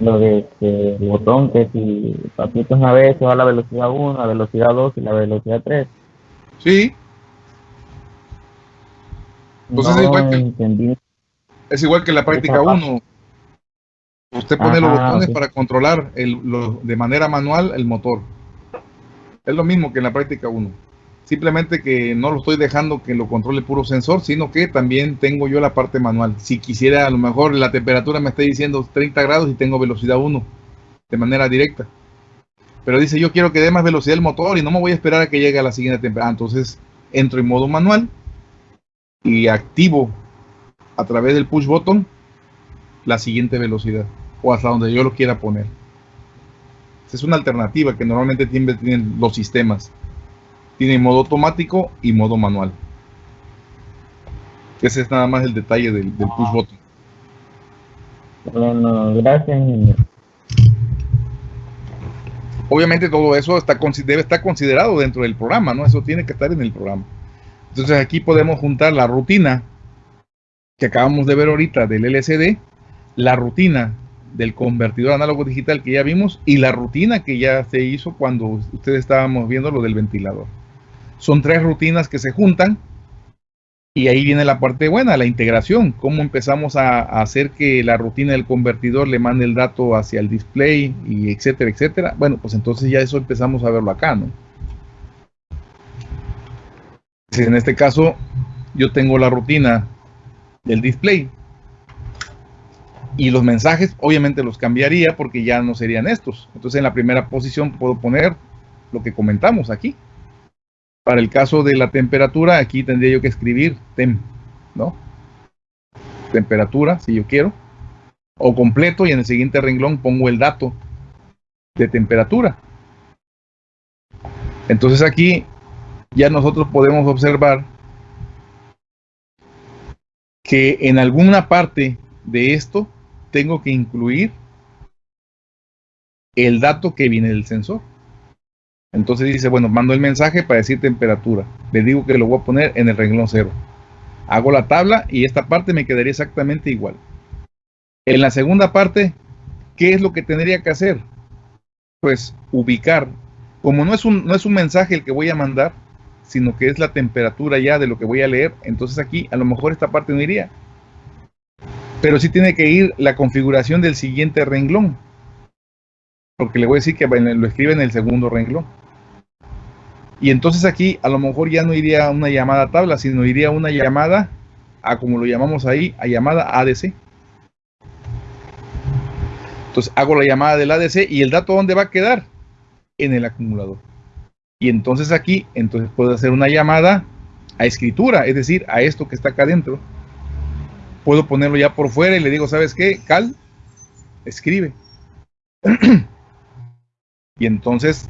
lo de este botón que si papitos una vez se va a la velocidad 1, la velocidad 2 y la velocidad 3. Sí. Pues es, igual que, es igual que la práctica 1. Usted pone los botones para controlar el, de manera manual el motor. Es lo mismo que en la práctica 1. Simplemente que no lo estoy dejando que lo controle puro sensor, sino que también tengo yo la parte manual. Si quisiera, a lo mejor la temperatura me está diciendo 30 grados y tengo velocidad 1 de manera directa. Pero dice, yo quiero que dé más velocidad el motor y no me voy a esperar a que llegue a la siguiente temperatura. Entonces entro en modo manual y activo a través del push button la siguiente velocidad o hasta donde yo lo quiera poner. Es una alternativa que normalmente tienen los sistemas. Tiene modo automático y modo manual. Ese es nada más el detalle del, push ah. button. Bueno, gracias. Obviamente todo eso está, debe estar considerado dentro del programa, ¿no? Eso tiene que estar en el programa. Entonces aquí podemos juntar la rutina que acabamos de ver ahorita del LCD, la rutina del convertidor análogo digital que ya vimos y la rutina que ya se hizo cuando ustedes estábamos viendo lo del ventilador. Son tres rutinas que se juntan y ahí viene la parte buena, la integración, cómo empezamos a, hacer que la rutina del convertidor le mande el dato hacia el display y etcétera, etcétera. Bueno, pues entonces ya eso empezamos a verlo acá, ¿no? En este caso, yo tengo la rutina del display y los mensajes obviamente los cambiaría porque ya no serían estos. Entonces en la primera posición puedo poner lo que comentamos aquí. Para el caso de la temperatura, aquí tendría yo que escribir tem, ¿no? Temperatura, si yo quiero. O completo y en el siguiente renglón pongo el dato de temperatura. Entonces aquí ya nosotros podemos observar que en alguna parte de esto tengo que incluir el dato que viene del sensor. Entonces dice, bueno, mando el mensaje para decir temperatura. Le digo que lo voy a poner en el renglón cero. Hago la tabla y esta parte me quedaría exactamente igual. En la segunda parte, ¿qué es lo que tendría que hacer? pues ubicar, como no es un, no es un mensaje el que voy a mandar, sino que es la temperatura ya de lo que voy a leer, entonces aquí a lo mejor esta parte no iría. Pero sí tiene que ir la configuración del siguiente renglón. Porque le voy a decir que lo escribe en el segundo renglón. Y entonces aquí a lo mejor ya no iría una llamada tabla, sino iría una llamada a como lo llamamos ahí, a llamada ADC. Entonces hago la llamada del ADC y el dato ¿dónde va a quedar? En el acumulador. Y entonces aquí, entonces puedo hacer una llamada a escritura, es decir, a esto que está acá adentro. Puedo ponerlo ya por fuera y le digo, ¿sabes qué? Cal, escribe. y entonces,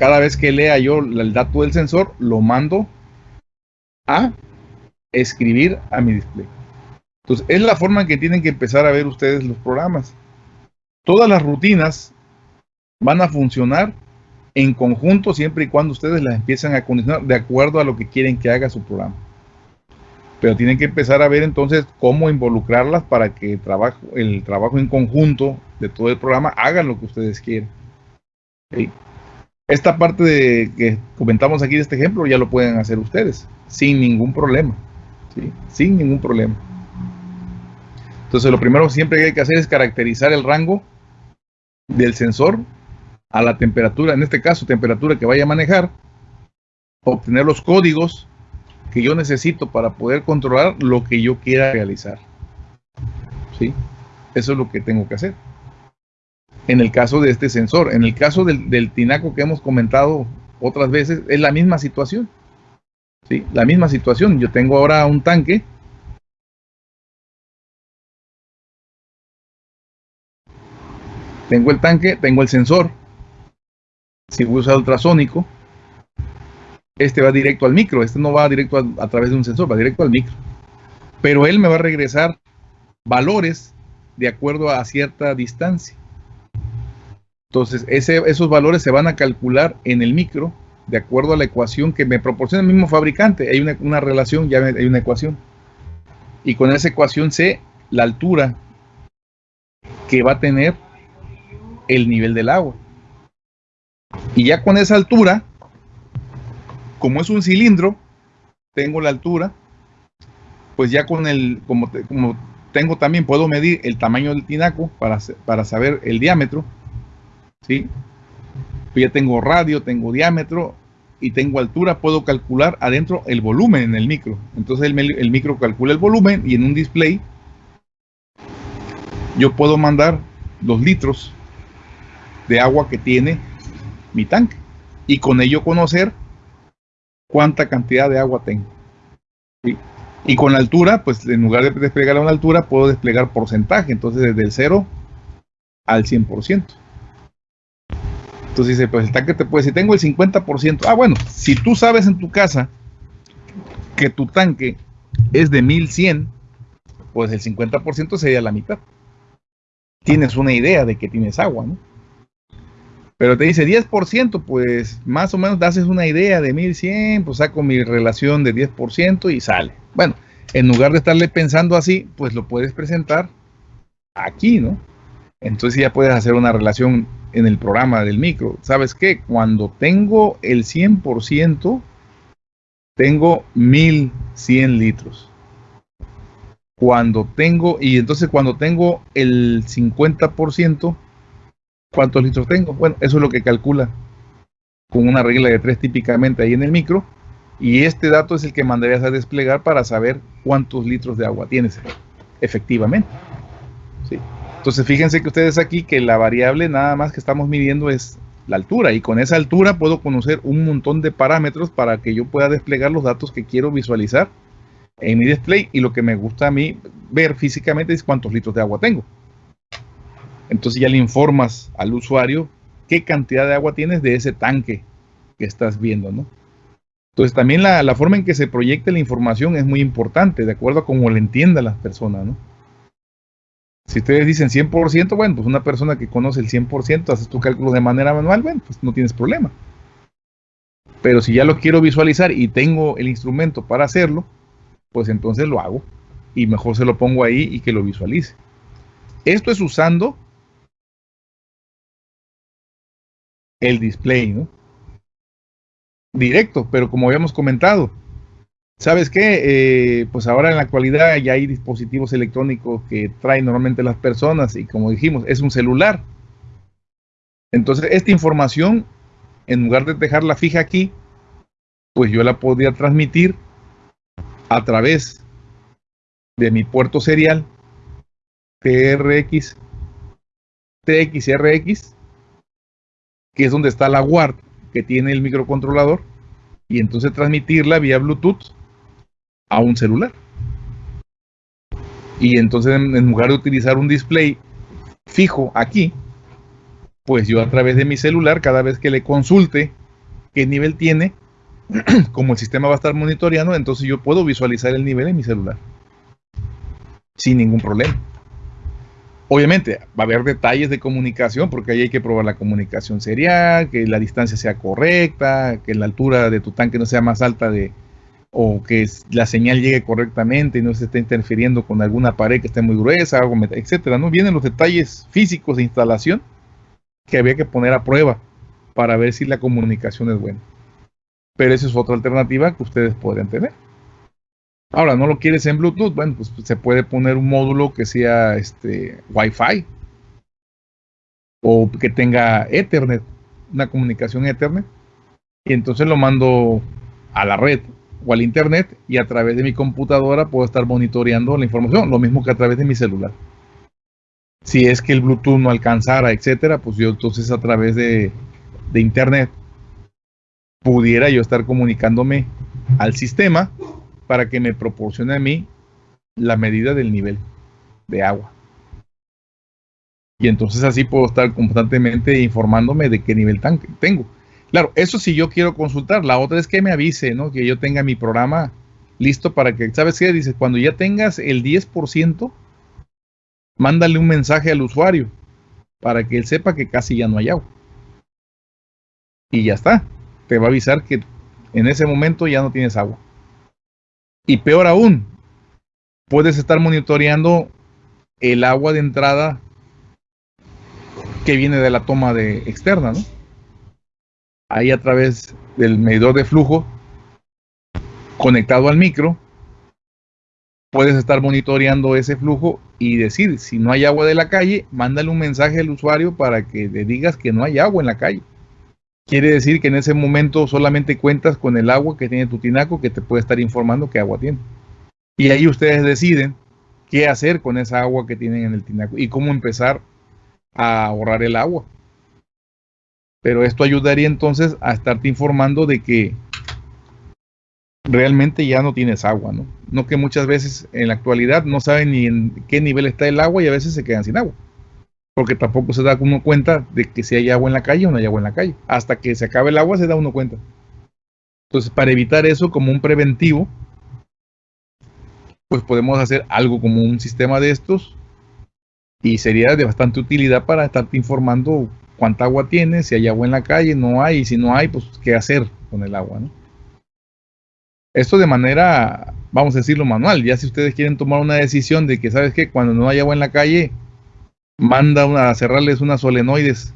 cada vez que lea yo el dato del sensor, lo mando a escribir a mi display. Entonces, es la forma en que tienen que empezar a ver ustedes los programas. Todas las rutinas van a funcionar en conjunto siempre y cuando ustedes las empiezan a condicionar de acuerdo a lo que quieren que haga su programa. Pero tienen que empezar a ver entonces cómo involucrarlas para que el trabajo, en conjunto de todo el programa hagan lo que ustedes quieren. Esta parte de que comentamos aquí de este ejemplo ya lo pueden hacer ustedes sin ningún problema. Sin ningún problema. Entonces lo primero siempre que hay que hacer es caracterizar el rango del sensor a la temperatura, en este caso temperatura que vaya a manejar, obtener los códigos que yo necesito para poder controlar lo que yo quiera realizar. ¿Sí? Eso es lo que tengo que hacer. En el caso de este sensor, en el caso del, tinaco que hemos comentado otras veces, es la misma situación. ¿Sí? La misma situación. Yo tengo ahora un tanque. Tengo el tanque, tengo el sensor si voy a usar ultrasónico, este va directo al micro, este no va directo a, través de un sensor, va directo al micro. Pero él me va a regresar valores de acuerdo a cierta distancia. Entonces, esos valores se van a calcular en el micro de acuerdo a la ecuación que me proporciona el mismo fabricante. Hay una, una relación, ya hay una ecuación. Y con esa ecuación sé la altura que va a tener el nivel del agua. Y ya con esa altura, como es un cilindro, tengo la altura, pues ya con el, como, como tengo también, puedo medir el tamaño del tinaco para, para saber el diámetro, ¿sí? Pues ya tengo radio, tengo diámetro y tengo altura, puedo calcular adentro el volumen en el micro. Entonces el, micro calcula el volumen y en un display yo puedo mandar los litros de agua que tiene mi tanque y con ello conocer cuánta cantidad de agua tengo. Y con la altura, pues en lugar de desplegar a una altura, puedo desplegar porcentaje, entonces desde el 0 al 100%. Entonces dice, pues el tanque te puede, si tengo el 50%, ah bueno, si tú sabes en tu casa que tu tanque es de 1100, pues el 50% sería la mitad. Tienes una idea de que tienes agua, ¿no? Pero te dice 10%, pues más o menos te haces una idea de 1100, pues saco mi relación de 10% y sale. Bueno, en lugar de estarle pensando así, pues lo puedes presentar aquí, ¿no? Entonces ya puedes hacer una relación en el programa del micro. ¿Sabes qué? Cuando tengo el 100%, tengo 1100 litros. Cuando tengo, y entonces cuando tengo el 50%, ¿Cuántos litros tengo? Bueno, eso es lo que calcula con una regla de tres típicamente ahí en el micro. Y este dato es el que mandarías a desplegar para saber cuántos litros de agua tienes efectivamente. ¿sí? Entonces fíjense que ustedes aquí que la variable nada más que estamos midiendo es la altura y con esa altura puedo conocer un montón de parámetros para que yo pueda desplegar los datos que quiero visualizar en mi display y lo que me gusta a mí ver físicamente es cuántos litros de agua tengo. Entonces ya le informas al usuario qué cantidad de agua tienes de ese tanque que estás viendo, ¿no? Entonces también la, forma en que se proyecta la información es muy importante, de acuerdo a cómo le entienda las personas, ¿no? Si ustedes dicen 100%, bueno, pues una persona que conoce el 100%, haces tu cálculo de manera manual, bueno, pues no tienes problema. Pero si ya lo quiero visualizar y tengo el instrumento para hacerlo, pues entonces lo hago. Y mejor se lo pongo ahí y que lo visualice. Esto es usando el display, ¿no? Directo, pero como habíamos comentado, ¿sabes qué? Eh, pues ahora en la actualidad ya hay dispositivos electrónicos que traen normalmente las personas y como dijimos, es un celular. Entonces, esta información, en lugar de dejarla fija aquí, pues yo la podría transmitir a través de mi puerto serial TRX, TXRX, que es donde está la WARD que tiene el microcontrolador, y entonces transmitirla vía Bluetooth a un celular. Y entonces en, lugar de utilizar un display fijo aquí, pues yo a través de mi celular, cada vez que le consulte qué nivel tiene, como el sistema va a estar monitoreando, entonces yo puedo visualizar el nivel en mi celular. Sin ningún problema. Obviamente va a haber detalles de comunicación porque ahí hay que probar la comunicación serial, que la distancia sea correcta, que la altura de tu tanque no sea más alta de o que la señal llegue correctamente y no se esté interfiriendo con alguna pared que esté muy gruesa, etcétera, ¿no? Vienen los detalles físicos de instalación que había que poner a prueba para ver si la comunicación es buena. Pero esa es otra alternativa que ustedes podrían tener. Ahora, ¿no lo quieres en Bluetooth? Bueno, pues se puede poner un módulo que sea este Wi-Fi o que tenga Ethernet, una comunicación Ethernet, y entonces lo mando a la red o al internet y a través de mi computadora puedo estar monitoreando la información, lo mismo que a través de mi celular. Si es que el Bluetooth no alcanzara, etcétera, pues yo entonces a través de, de internet pudiera yo estar comunicándome al sistema para que me proporcione a mí la medida del nivel de agua. Y entonces así puedo estar constantemente informándome de qué nivel tanque tengo. Claro, eso si yo quiero consultar. La otra es que me avise, ¿no? Que yo tenga mi programa listo para que, ¿sabes qué? Dice, cuando ya tengas el 10%, mándale un mensaje al usuario para que él sepa que casi ya no hay agua. Y ya está. Te va a avisar que en ese momento ya no tienes agua. Y peor aún, puedes estar monitoreando el agua de entrada que viene de la toma de externa, ¿no? Ahí a través del medidor de flujo conectado al micro, puedes estar monitoreando ese flujo y decir, si no hay agua de la calle, mándale un mensaje al usuario para que le digas que no hay agua en la calle. Quiere decir que en ese momento solamente cuentas con el agua que tiene tu tinaco que te puede estar informando qué agua tiene. Y ahí ustedes deciden qué hacer con esa agua que tienen en el tinaco y cómo empezar a ahorrar el agua. Pero esto ayudaría entonces a estarte informando de que realmente ya no tienes agua, ¿no? No que muchas veces en la actualidad no saben ni en qué nivel está el agua y a veces se quedan sin agua porque tampoco se da uno cuenta de que si hay agua en la calle o no hay agua en la calle. Hasta que se acabe el agua se da uno cuenta. Entonces, para evitar eso como un preventivo, pues podemos hacer algo como un sistema de estos y sería de bastante utilidad para estarte informando cuánta agua tienes, si hay agua en la calle, no hay, y si no hay, pues qué hacer con el agua, ¿no? Esto de manera, vamos a decirlo, manual. Ya si ustedes quieren tomar una decisión de que, ¿sabes qué? Cuando no hay agua en la calle, manda a cerrarles unas solenoides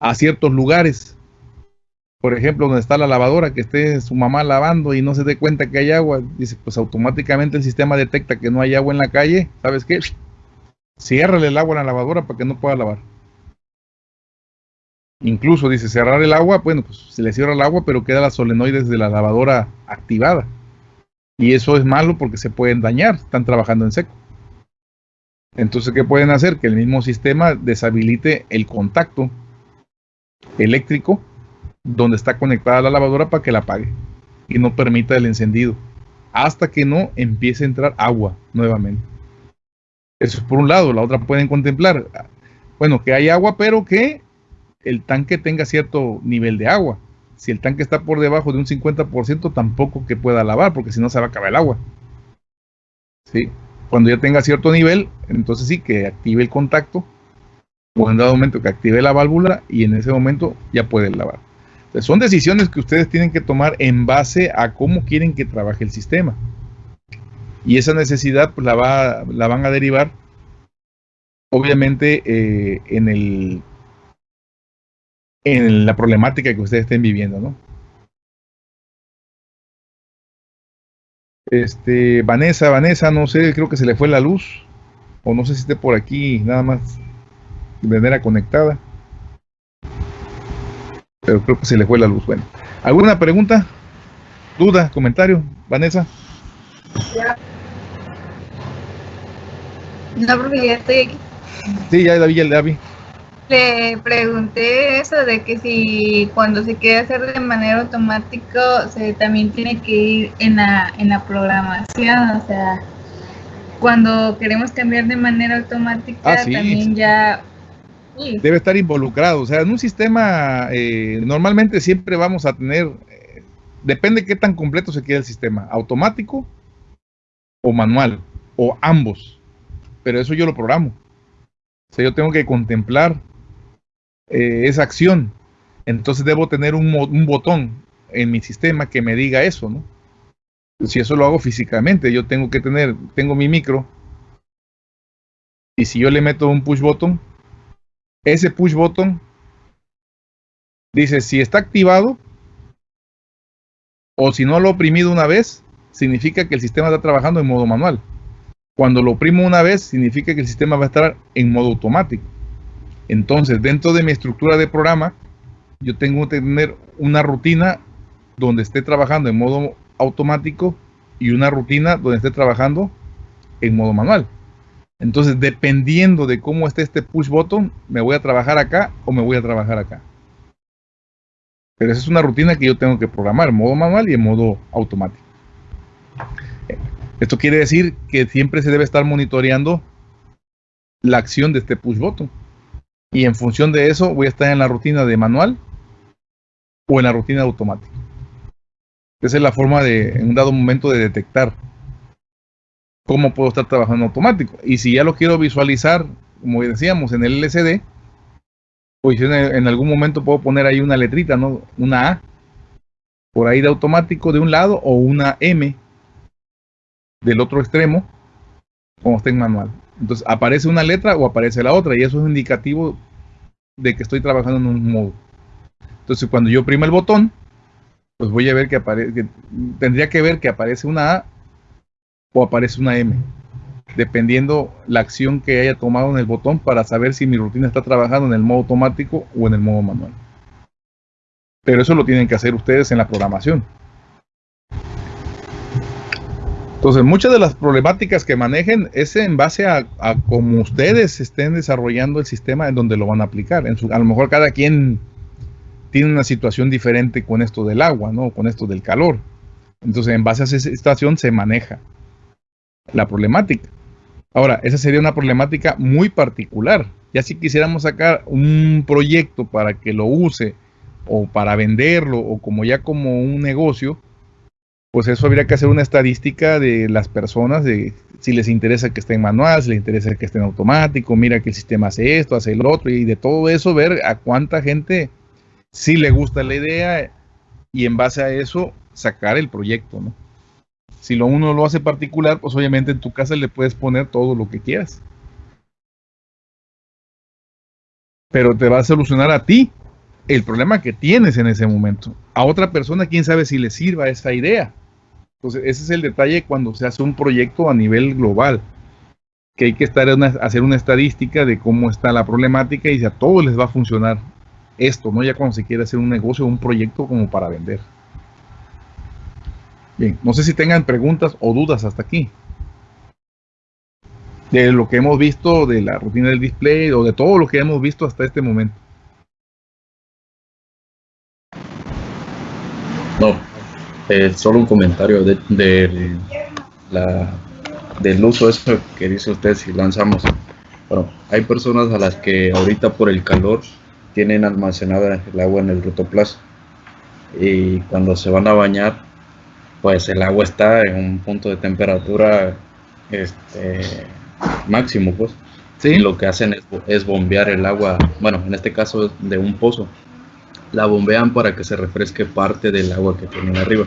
a ciertos lugares. Por ejemplo, donde está la lavadora, que esté su mamá lavando y no se dé cuenta que hay agua, dice, pues automáticamente el sistema detecta que no hay agua en la calle, ¿sabes qué? Ciérrale el agua a la lavadora para que no pueda lavar. Incluso dice cerrar el agua, bueno, pues se le cierra el agua, pero queda las solenoides de la lavadora activada. Y eso es malo porque se pueden dañar, están trabajando en seco. Entonces, ¿qué pueden hacer? Que el mismo sistema deshabilite el contacto eléctrico donde está conectada la lavadora para que la apague y no permita el encendido hasta que no empiece a entrar agua nuevamente. Eso es por un lado. La otra pueden contemplar, bueno, que hay agua, pero que el tanque tenga cierto nivel de agua. Si el tanque está por debajo de un 50%, tampoco que pueda lavar, porque si no se va a acabar el agua. ¿Sí? Cuando ya tenga cierto nivel, entonces sí que active el contacto o en dado momento que active la válvula y en ese momento ya puede lavar. son decisiones que ustedes tienen que tomar en base a cómo quieren que trabaje el sistema. Y esa necesidad pues, la, va, la van a derivar obviamente eh, en, el, en la problemática que ustedes estén viviendo, ¿no? Este, Vanessa, Vanessa, no sé, creo que se le fue la luz. O no sé si esté por aquí, nada más de manera conectada. Pero creo que se le fue la luz. Bueno, ¿alguna pregunta? ¿Duda? ¿Comentario? Vanessa. No, porque ya estoy aquí. Sí, ya la vi, ya la vi. Le pregunté eso de que si cuando se quiere hacer de manera automática, se también tiene que ir en la, en la programación, o sea, cuando queremos cambiar de manera automática, Ah, sí, también ya... Sí, Debe estar involucrado. O sea, en un sistema, eh, normalmente siempre vamos a tener, eh, depende qué tan completo se quede el sistema, automático o manual, o ambos. Pero eso yo lo programo. O sea, yo tengo que contemplar eh, esa acción. Entonces debo tener un, un botón en mi sistema que me diga eso, ¿no? Si eso lo hago físicamente, yo tengo que tener, tengo mi micro. Y si yo le meto un push button, ese push button dice si está activado o si no lo he oprimido una vez, significa que el sistema está trabajando en modo manual. Cuando lo oprimo una vez, significa que el sistema va a estar en modo automático. Entonces, dentro de mi estructura de programa, yo tengo que tener una rutina donde esté trabajando en modo automático y una rutina donde esté trabajando en modo manual. Entonces, dependiendo de cómo esté este push button, me voy a trabajar acá o me voy a trabajar acá. Pero esa es una rutina que yo tengo que programar en modo manual y en modo automático. Esto quiere decir que siempre se debe estar monitoreando la acción de este push button. Y en función de eso voy a estar en la rutina de manual o en la rutina de automático. Esa es la forma de, en un dado momento, de detectar cómo puedo estar trabajando automático. Y si ya lo quiero visualizar, como decíamos, en el LCD, pues en, algún momento puedo poner ahí una letrita, ¿no? Una A, por ahí de automático de un lado, o una M del otro extremo, como está en manual. Entonces, aparece una letra o aparece la otra, y eso es indicativo de que estoy trabajando en un modo. Entonces, cuando yo oprimo el botón, pues voy a ver que aparece, tendría que ver que aparece una A o aparece una M, dependiendo la acción que haya tomado en el botón para saber si mi rutina está trabajando en el modo automático o en el modo manual. Pero eso lo tienen que hacer ustedes en la programación. Entonces, muchas de las problemáticas que manejen es en base a, a cómo ustedes estén desarrollando el sistema en donde lo van a aplicar. En su- a lo mejor cada quien tiene una situación diferente con esto del agua, ¿no? Con esto del calor. Entonces, en base a esa situación se maneja la problemática. Ahora, esa sería una problemática muy particular. Ya si quisiéramos sacar un proyecto para que lo use o para venderlo o como ya como un negocio, pues eso habría que hacer una estadística de las personas, de si les interesa que esté en manual, si les interesa que esté en automático, mira que el sistema hace esto, hace el otro, y de todo eso ver a cuánta gente sí le gusta la idea y en base a eso sacar el proyecto, ¿no? Si lo uno lo hace particular, pues obviamente en tu casa le puedes poner todo lo que quieras. Pero te va a solucionar a ti el problema que tienes en ese momento. A otra persona, quién sabe si le sirva esa idea. Entonces, ese es el detalle cuando se hace un proyecto a nivel global. Que hay que hacer una estadística de cómo está la problemática y si a todos les va a funcionar esto, ¿no? Ya cuando se quiere hacer un negocio un proyecto como para vender. Bien, no sé si tengan preguntas o dudas hasta aquí. De lo que hemos visto, de la rutina del display o de todo lo que hemos visto hasta este momento. No, eh, solo un comentario de, de la, del uso eso que dice usted si lanzamos. Bueno, hay personas a las que ahorita por el calor tienen almacenada el agua en el rotoplas y cuando se van a bañar, pues el agua está en un punto de temperatura este, máximo, pues. Sí, Y lo que hacen es, es bombear el agua, bueno, en este caso de un pozo. La bombean para que se refresque parte del agua que tienen arriba.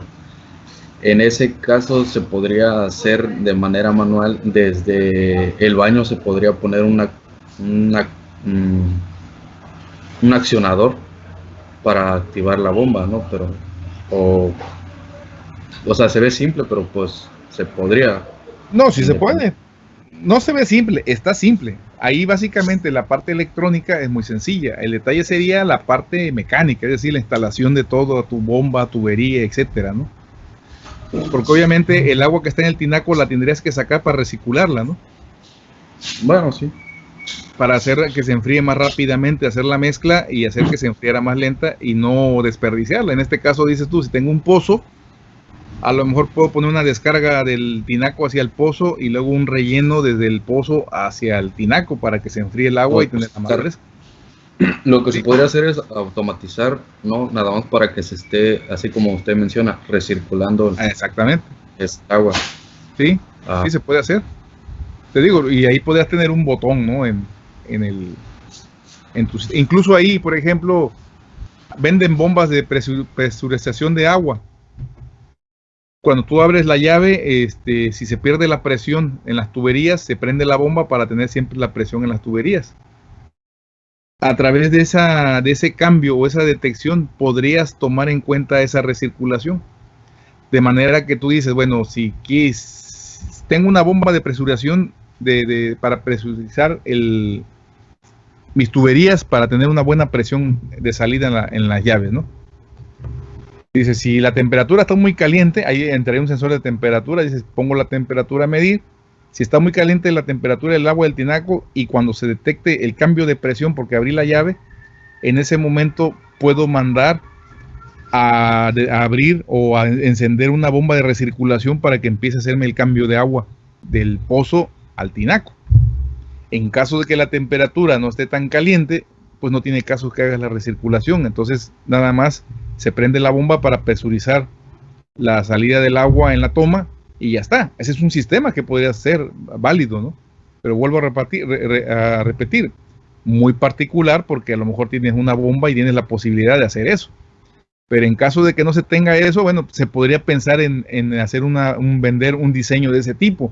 En ese caso se podría hacer de manera manual. Desde el baño se podría poner una, una, mm, un accionador para activar la bomba, ¿no? Pero, o, o sea, se ve simple, pero pues se podría. No, sí se puede. No se ve simple, está simple. Ahí básicamente la parte electrónica es muy sencilla. El detalle sería la parte mecánica, es decir, la instalación de todo, tu bomba, tubería, etcétera, ¿no? Porque obviamente el agua que está en el tinaco la tendrías que sacar para recircularla, ¿no? Bueno, sí. Para hacer que se enfríe más rápidamente, hacer la mezcla y hacer que se enfriara más lenta y no desperdiciarla. En este caso dices tú, si tengo un pozo, a lo mejor puedo poner una descarga del tinaco hacia el pozo y luego un relleno desde el pozo hacia el tinaco para que se enfríe el agua y tener la más fresca. Lo que se podría hacer es automatizar, no nada más para que se esté, así como usted menciona, recirculando Exactamente. esta agua. Sí, Ah. sí se puede hacer. Te digo, y ahí podrías tener un botón, ¿no? En, en el. En tu, incluso ahí, por ejemplo, venden bombas de presu- presurización de agua. Cuando tú abres la llave, este, si se pierde la presión en las tuberías, se prende la bomba para tener siempre la presión en las tuberías. A través de, esa, de ese cambio o esa detección, podrías tomar en cuenta esa recirculación. De manera que tú dices, bueno, si quis- tengo una bomba de presurización de, para presurizar el, mis tuberías para tener una buena presión de salida en, en las llaves, ¿no? Dice, si la temperatura está muy caliente, ahí entraría un sensor de temperatura, dices, pongo la temperatura a medir. Si está muy caliente la temperatura del agua del tinaco y cuando se detecte el cambio de presión porque abrí la llave, en ese momento puedo mandar a, a abrir o a encender una bomba de recirculación para que empiece a hacerme el cambio de agua del pozo al tinaco. En caso de que la temperatura no esté tan caliente, pues no tiene caso que hagas la recirculación. Entonces, nada más se prende la bomba para presurizar la salida del agua en la toma y ya está. Ese es un sistema que podría ser válido, ¿no? Pero vuelvo a repetir, muy particular porque a lo mejor tienes una bomba y tienes la posibilidad de hacer eso. Pero en caso de que no se tenga eso, bueno, se podría pensar en, en hacer un vender un diseño de ese tipo.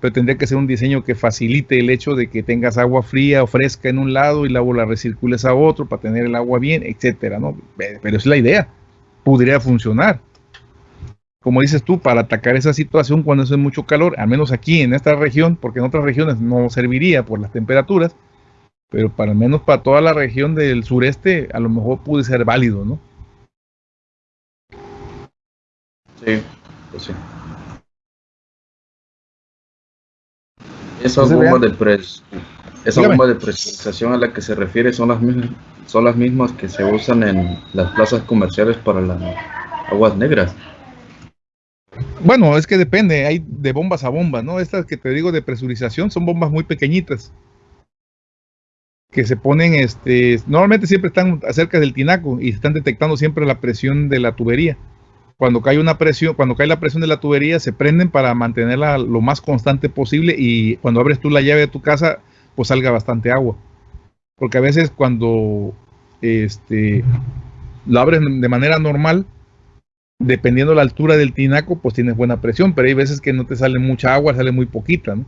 Pero tendría que ser un diseño que facilite el hecho de que tengas agua fría o fresca en un lado y luego la recircules a otro para tener el agua bien, etcétera, ¿no? Pe- Pero es la idea. Podría funcionar. Como dices tú, para atacar esa situación cuando hace mucho calor, al menos aquí en esta región, porque en otras regiones no serviría por las temperaturas, pero para al menos para toda la región del sureste, a lo mejor puede ser válido, ¿no? Sí, pues sí. Bombas vean. de pres esa de presurización a la que se refiere son las mismas son las mismas que se usan en las plazas comerciales para las aguas negras. Bueno, es que depende, hay de bombas a bombas, ¿no? Estas que te digo de presurización son bombas muy pequeñitas. Que se ponen, este, normalmente siempre están cerca del tinaco y están detectando siempre la presión de la tubería. Cuando cae una presión, cuando cae la presión de la tubería, se prenden para mantenerla lo más constante posible y cuando abres tú la llave de tu casa, pues salga bastante agua. Porque a veces cuando este, lo abres de manera normal, dependiendo la altura del tinaco, pues tienes buena presión, pero hay veces que no te sale mucha agua, sale muy poquita, ¿no?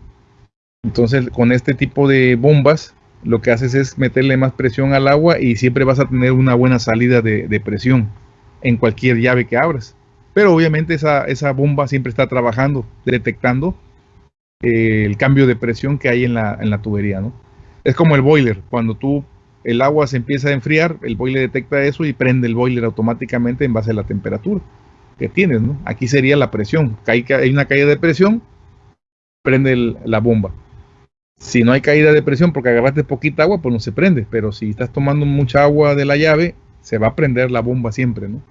Entonces, con este tipo de bombas, lo que haces es meterle más presión al agua y siempre vas a tener una buena salida de, de presión en cualquier llave que abras. Pero obviamente esa, esa bomba siempre está trabajando, detectando eh, el cambio de presión que hay en la, en la tubería, ¿no? Es como el boiler, cuando tú el agua se empieza a enfriar, el boiler detecta eso y prende el boiler automáticamente en base a la temperatura que tienes, ¿no? Aquí sería la presión. Hay, hay una caída de presión, prende la bomba. Si no hay caída de presión porque agarraste poquita agua, pues no se prende. Pero si estás tomando mucha agua de la llave, se va a prender la bomba siempre, ¿no?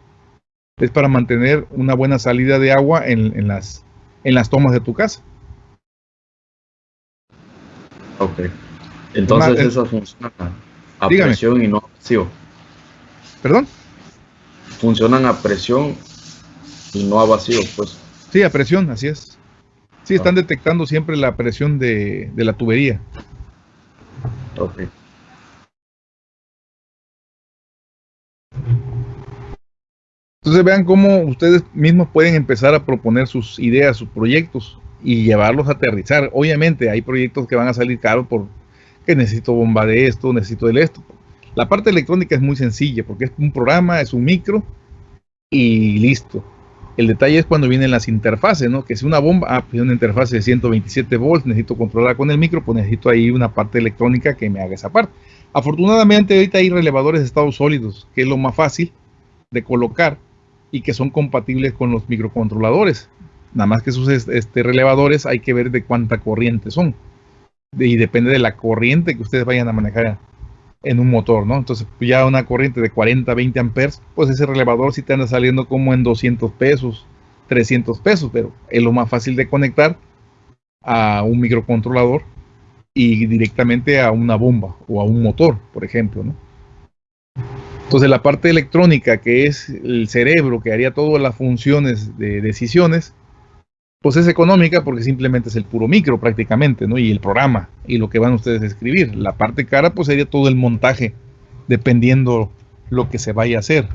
Es para mantener una buena salida de agua en, en las, en las tomas de tu casa. Ok. Entonces Ma- eh, esas funcionan a, dígame. presión y no a vacío. ¿Perdón? Funcionan a presión y no a vacío, pues. Sí, a presión, así es. Sí, están detectando siempre la presión de, de la tubería. Ok. Entonces vean cómo ustedes mismos pueden empezar a proponer sus ideas, sus proyectos y llevarlos a aterrizar. Obviamente hay proyectos que van a salir caros por que necesito bomba de esto, necesito de esto. La parte electrónica es muy sencilla porque es un programa, es un micro y listo. El detalle es cuando vienen las interfaces, ¿no? Que si una bomba, ah, pues una interfase de 127 volts, necesito controlar con el micro, pues necesito ahí una parte electrónica que me haga esa parte. Afortunadamente ahorita hay relevadores de estados sólidos, que es lo más fácil de colocar y que son compatibles con los microcontroladores. Nada más que esos este, relevadores hay que ver de cuánta corriente son. y depende de la corriente que ustedes vayan a manejar en un motor, ¿no? Entonces, ya una corriente de 40, 20 amperes, pues ese relevador sí te anda saliendo como en 200 pesos, 300 pesos, pero es lo más fácil de conectar a un microcontrolador y directamente a una bomba o a un motor, por ejemplo, ¿no? Entonces, la parte electrónica, que es el cerebro que haría todas las funciones de decisiones, pues es económica porque simplemente es el puro micro prácticamente, ¿no? Y el programa y lo que van ustedes a escribir. La parte cara pues sería todo el montaje, dependiendo lo que se vaya a hacer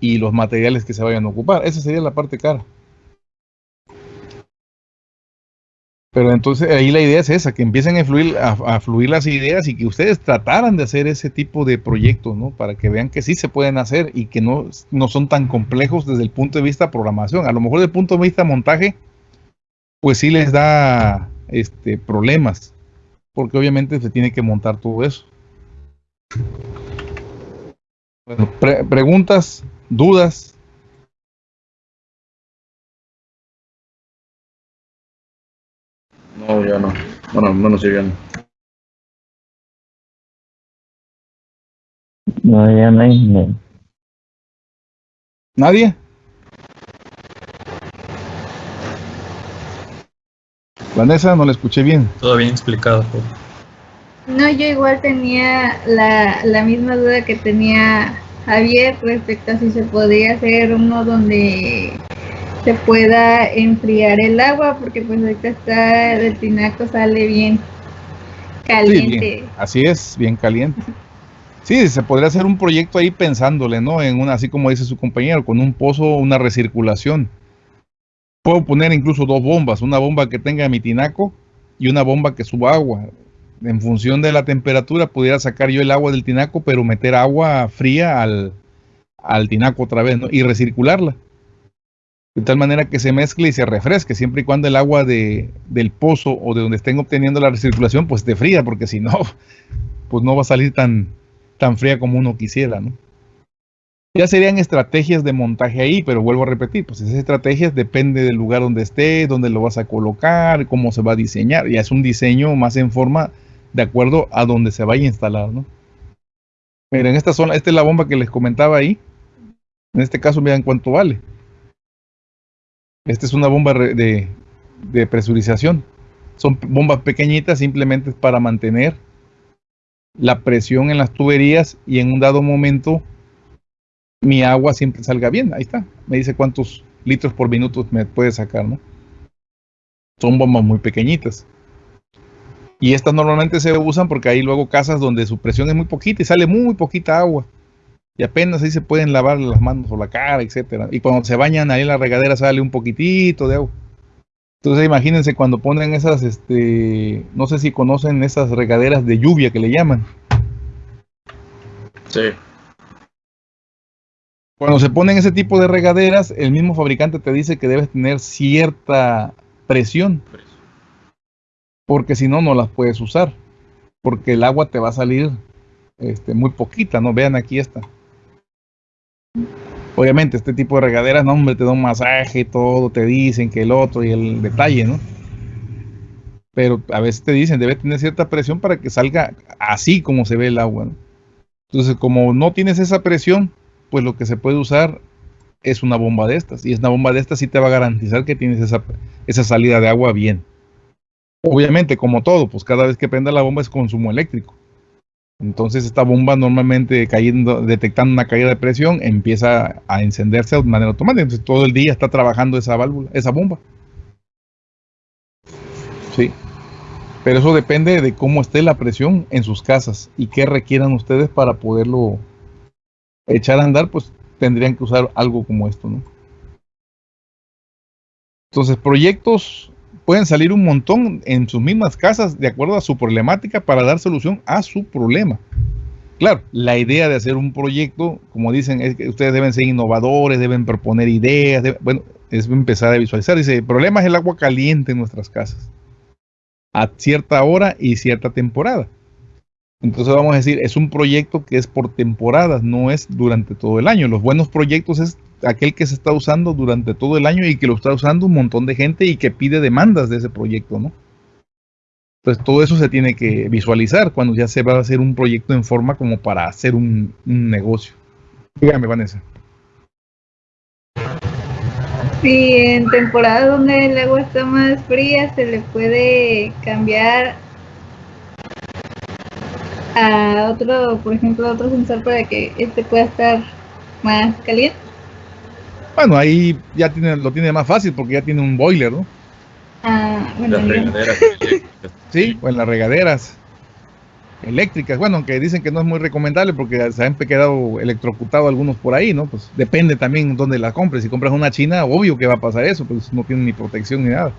y los materiales que se vayan a ocupar. Esa sería la parte cara. Pero entonces ahí la idea es esa, que empiecen a fluir, a, fluir las ideas y que ustedes trataran de hacer ese tipo de proyectos, ¿no? Para que vean que sí se pueden hacer y que no, no son tan complejos desde el punto de vista programación. A lo mejor desde el punto de vista montaje, pues sí les da este, problemas, porque obviamente se tiene que montar todo eso. Bueno, preguntas, dudas. No, ya no. Bueno, menos yo ya no. No, ya no hay. ¿Nadie? Vanessa, no la escuché bien. Todo bien explicado. No, yo igual tenía la, la misma duda que tenía Javier respecto a si se podía hacer uno donde se pueda enfriar el agua, porque pues ahorita está, el tinaco sale bien caliente. Así es, bien caliente. Sí, se podría hacer un proyecto ahí pensándole, ¿no? En una, así como dice su compañero, con un pozo, una recirculación puedo poner incluso dos bombas, una bomba que tenga mi tinaco y una bomba que suba agua. En función de la temperatura pudiera sacar yo el agua del tinaco, pero meter agua fría al, tinaco otra vez y recircularla. De tal manera que se mezcle y se refresque, siempre y cuando el agua de, del pozo o de donde estén obteniendo la recirculación pues esté fría, porque si no, pues no va a salir tan, tan fría como uno quisiera, ¿no? Ya serían estrategias de montaje ahí, pero vuelvo a repetir, pues esas estrategias depende del lugar donde esté, dónde lo vas a colocar, cómo se va a diseñar. Ya es un diseño más en forma de acuerdo a donde se vaya a instalar, ¿no? Miren, esta zona, esta es la bomba que les comentaba ahí. En este caso, vean cuánto vale. Esta es una bomba de, de presurización. Son bombas pequeñitas simplemente para mantener la presión en las tuberías y en un dado momento mi agua siempre salga bien. Ahí está. Me dice cuántos litros por minuto me puede sacar, ¿no? Son bombas muy pequeñitas. Y estas normalmente se usan porque hay luego casas donde su presión es muy poquita y sale muy poquita agua. Y apenas ahí se pueden lavar las manos o la cara, etcétera. Y cuando se bañan ahí en la regadera sale un poquitito de agua. Entonces imagínense cuando ponen esas, este, no sé si conocen esas regaderas de lluvia que le llaman. Sí. Cuando se ponen ese tipo de regaderas, el mismo fabricante te dice que debes tener cierta presión. Porque si no, no las puedes usar. Porque el agua te va a salir este, muy poquita, ¿no? Vean aquí esta. Obviamente, este tipo de regaderas, no, hombre, te da un masaje, todo, te dicen que el otro y el detalle, ¿no? Pero a veces te dicen, debe tener cierta presión para que salga así como se ve el agua, ¿no? Entonces, como no tienes esa presión, pues lo que se puede usar es una bomba de estas. Y una bomba de estas sí te va a garantizar que tienes esa, esa salida de agua bien. Obviamente, como todo, pues cada vez que prenda la bomba es consumo eléctrico. Entonces esta bomba normalmente cayendo, detectando una caída de presión, empieza a encenderse de manera automática. Entonces todo el día está trabajando esa válvula, esa bomba. Sí. Pero eso depende de cómo esté la presión en sus casas y qué requieran ustedes para poderlo echar a andar, pues tendrían que usar algo como esto, ¿no? Entonces, proyectos pueden salir un montón en sus mismas casas de acuerdo a su problemática para dar solución a su problema. Claro, la idea de hacer un proyecto, como dicen, es que ustedes deben ser innovadores, deben proponer ideas, bueno, es empezar a visualizar. Dice, el problema es el agua caliente en nuestras casas, a cierta hora y cierta temporada. Entonces vamos a decir, es un proyecto que es por temporadas, no es durante todo el año. Los buenos proyectos es aquel que se está usando durante todo el año y que lo está usando un montón de gente y que pide demandas de ese proyecto, ¿no? Entonces todo eso se tiene que visualizar cuando ya se va a hacer un proyecto en forma como para hacer un, negocio. Dígame, Vanessa. Sí, en temporadas donde el agua está más fría se le puede cambiar a otro, por ejemplo, a otro sensor para que este pueda estar más caliente. Bueno, ahí ya tiene, lo tiene más fácil porque ya tiene un boiler, ¿no? Ah, bueno, sí, o en las regaderas eléctricas. Bueno, aunque dicen que no es muy recomendable porque se han quedado electrocutados algunos por ahí, ¿no? Pues depende también dónde la compres. Si compras una china, obvio que va a pasar eso, pues no tiene ni protección ni nada.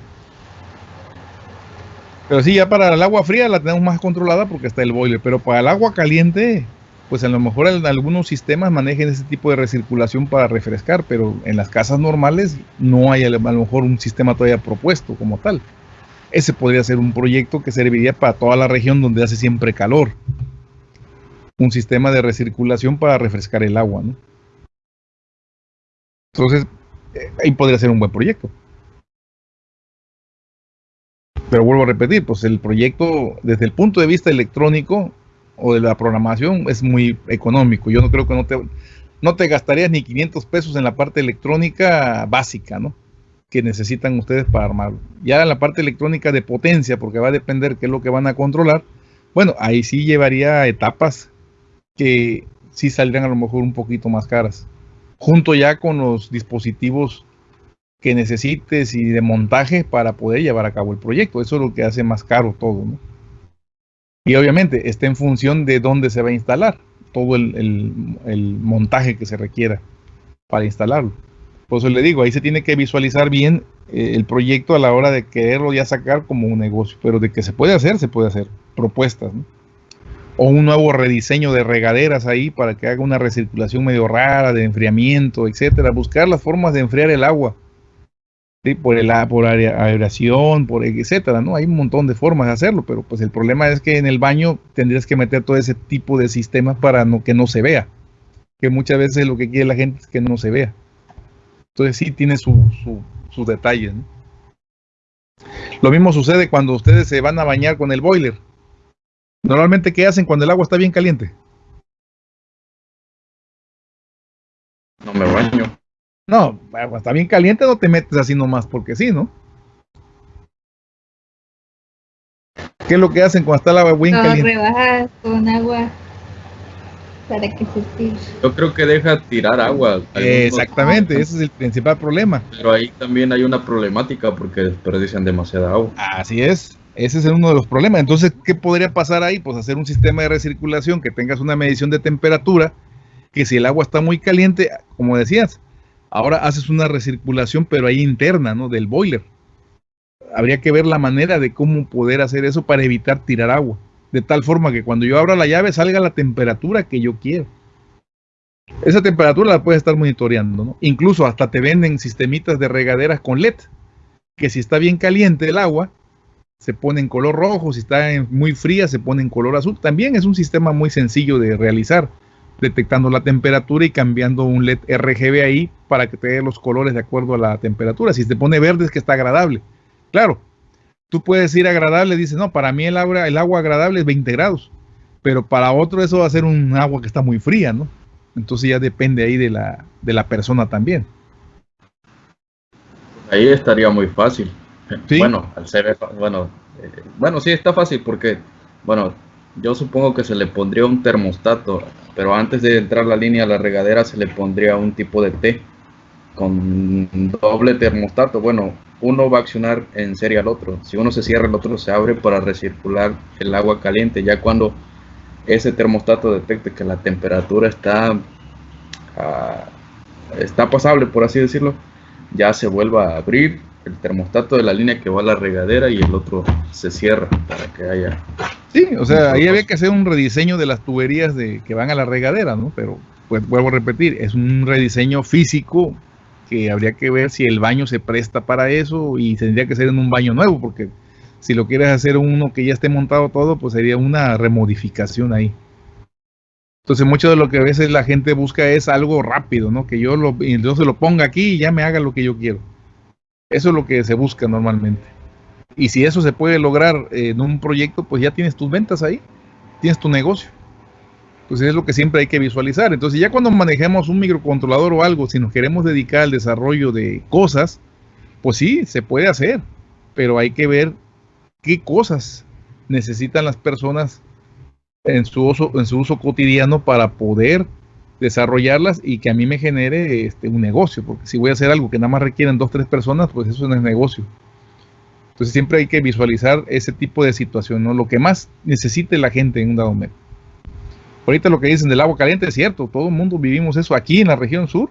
Pero sí, ya para el agua fría la tenemos más controlada porque está el boiler, pero para el agua caliente, pues a lo mejor en algunos sistemas manejen ese tipo de recirculación para refrescar, pero en las casas normales no hay a lo mejor un sistema todavía propuesto como tal. Ese podría ser un proyecto que serviría para toda la región donde hace siempre calor. Un sistema de recirculación para refrescar el agua, ¿no? Entonces, eh, ahí podría ser un buen proyecto. Pero vuelvo a repetir, pues el proyecto desde el punto de vista electrónico o de la programación es muy económico. Yo no creo que no te, no te gastarías ni 500 pesos en la parte electrónica básica, ¿no? Que necesitan ustedes para armarlo. Ya en la parte electrónica de potencia, porque va a depender qué es lo que van a controlar, bueno, ahí sí llevaría etapas que sí saldrían a lo mejor un poquito más caras. Junto ya con los dispositivos que necesites y de montaje para poder llevar a cabo el proyecto. Eso es lo que hace más caro todo, ¿no? Y obviamente está en función de dónde se va a instalar todo el, montaje que se requiera para instalarlo. Por eso le digo, ahí se tiene que visualizar bien eh, el proyecto a la hora de quererlo ya sacar como un negocio, pero de que se puede hacer, se puede hacer. Propuestas. O un nuevo rediseño de regaderas ahí para que haga una recirculación medio rara de enfriamiento, etcétera. Buscar las formas de enfriar el agua por, el, por aeración, por etcétera, ¿no? Hay un montón de formas de hacerlo, pero pues el problema es que en el baño tendrías que meter todo ese tipo de sistemas para no, que no se vea. Que muchas veces lo que quiere la gente es que no se vea. Entonces sí tiene sus su, detalles. Lo mismo sucede cuando ustedes se van a bañar con el boiler. Normalmente, ¿qué hacen cuando el agua está bien caliente? No me baño. No, está bien caliente, no te metes así nomás porque sí, ¿no? ¿Qué es lo que hacen cuando está el agua bien no, caliente? rebajas con agua para que se tire. Yo creo que deja tirar agua. Exactamente, ese es el principal problema. Pero ahí también hay una problemática porque desperdician demasiada agua. Así es, ese es uno de los problemas. Entonces, ¿qué podría pasar ahí? Pues hacer un sistema de recirculación que tengas una medición de temperatura, que si el agua está muy caliente, como decías, Ahora haces una recirculación, pero ahí interna, ¿no? Del boiler. Habría que ver la manera de cómo poder hacer eso para evitar tirar agua. De tal forma que cuando yo abra la llave salga la temperatura que yo quiero. Esa temperatura la puedes estar monitoreando, ¿no? Incluso hasta te venden sistemitas de regaderas con LED, que si está bien caliente el agua, se pone en color rojo, si está muy fría, se pone en color azul. También es un sistema muy sencillo de realizar detectando la temperatura y cambiando un LED RGB ahí para que te dé los colores de acuerdo a la temperatura. Si te pone verde es que está agradable. Claro, tú puedes ir agradable, dices, no, para mí el agua, el agua agradable es 20 grados, pero para otro eso va a ser un agua que está muy fría, ¿no? Entonces ya depende ahí de la, de la persona también. Ahí estaría muy fácil. Bueno, al ser, bueno, eh, bueno, sí está fácil porque, bueno, yo supongo que se le pondría un termostato, pero antes de entrar la línea a la regadera se le pondría un tipo de T con doble termostato. Bueno, uno va a accionar en serie al otro. Si uno se cierra, el otro se abre para recircular el agua caliente. Ya cuando ese termostato detecte que la temperatura está, ah, está pasable, por así decirlo, ya se vuelva a abrir el termostato de la línea que va a la regadera y el otro se cierra para que haya. Sí, o sea, ahí había que hacer un rediseño de las tuberías de, que van a la regadera, ¿no? Pero, pues vuelvo a repetir, es un rediseño físico que habría que ver si el baño se presta para eso y tendría que ser en un baño nuevo, porque si lo quieres hacer uno que ya esté montado todo, pues sería una remodificación ahí. Entonces mucho de lo que a veces la gente busca es algo rápido, ¿no? Que yo lo, yo se lo ponga aquí y ya me haga lo que yo quiero. Eso es lo que se busca normalmente. Y si eso se puede lograr en un proyecto, pues ya tienes tus ventas ahí, tienes tu negocio. Entonces es lo que siempre hay que visualizar. Entonces ya cuando manejemos un microcontrolador o algo, si nos queremos dedicar al desarrollo de cosas, pues sí, se puede hacer, pero hay que ver qué cosas necesitan las personas en su uso, en su uso cotidiano para poder desarrollarlas y que a mí me genere este, un negocio, porque si voy a hacer algo que nada más requieren dos, tres personas, pues eso no es negocio. Entonces siempre hay que visualizar ese tipo de situación, ¿no? Lo que más necesite la gente en un dado momento. Ahorita lo que dicen del agua caliente es cierto, todo el mundo vivimos eso aquí en la región sur.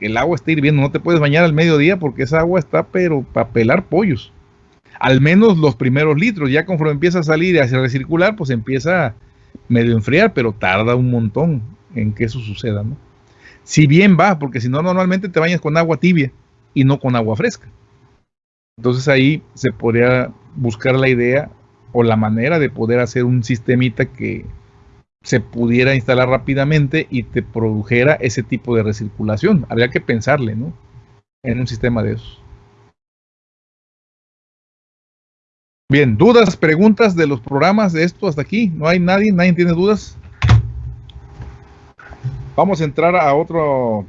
El agua está hirviendo, no te puedes bañar al mediodía porque esa agua está pero para pelar pollos. Al menos los primeros litros, ya conforme empieza a salir y a recircular, pues empieza medio enfriar, pero tarda un montón en que eso suceda, ¿no? Si bien va, porque si no, normalmente te bañas con agua tibia y no con agua fresca. Entonces ahí se podría buscar la idea o la manera de poder hacer un sistemita que se pudiera instalar rápidamente y te produjera ese tipo de recirculación. Habría que pensarle, ¿no? En un sistema de esos. Bien, dudas, preguntas de los programas de esto hasta aquí. ¿No hay nadie? ¿Nadie tiene dudas? Vamos a entrar a a otra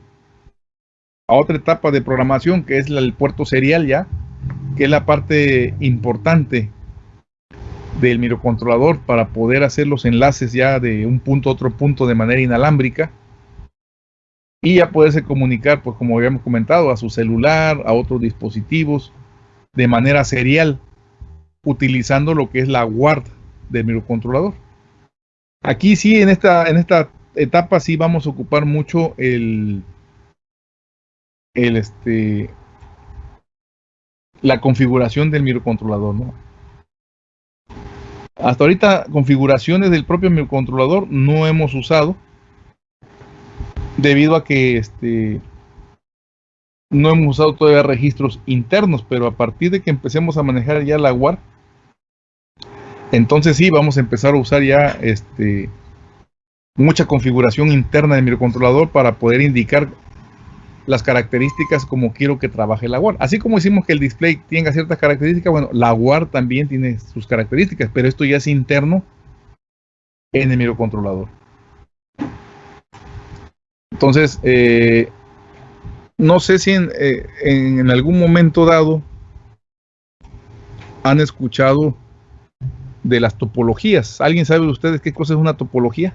etapa de programación que es el puerto serial ya, que es la parte importante del microcontrolador para poder hacer los enlaces ya de un punto a otro punto de manera inalámbrica y ya poderse comunicar, pues como habíamos comentado, a su celular, a otros dispositivos de manera serial, utilizando lo que es la guard del microcontrolador. Aquí sí, en esta, en esta etapa sí vamos a ocupar mucho el, el este, la configuración del microcontrolador, ¿no? Hasta ahorita configuraciones del propio microcontrolador no hemos usado debido a que este no hemos usado todavía registros internos, pero a partir de que empecemos a manejar ya la WAR, entonces sí vamos a empezar a usar ya este mucha configuración interna del microcontrolador para poder indicar las características como quiero que trabaje la WAR. Así como decimos que el display tenga ciertas características, bueno, la WAR también tiene sus características, pero esto ya es interno en el microcontrolador. Entonces, eh, no sé si en, eh, en algún momento dado han escuchado de las topologías. ¿Alguien sabe de ustedes qué cosa es una topología?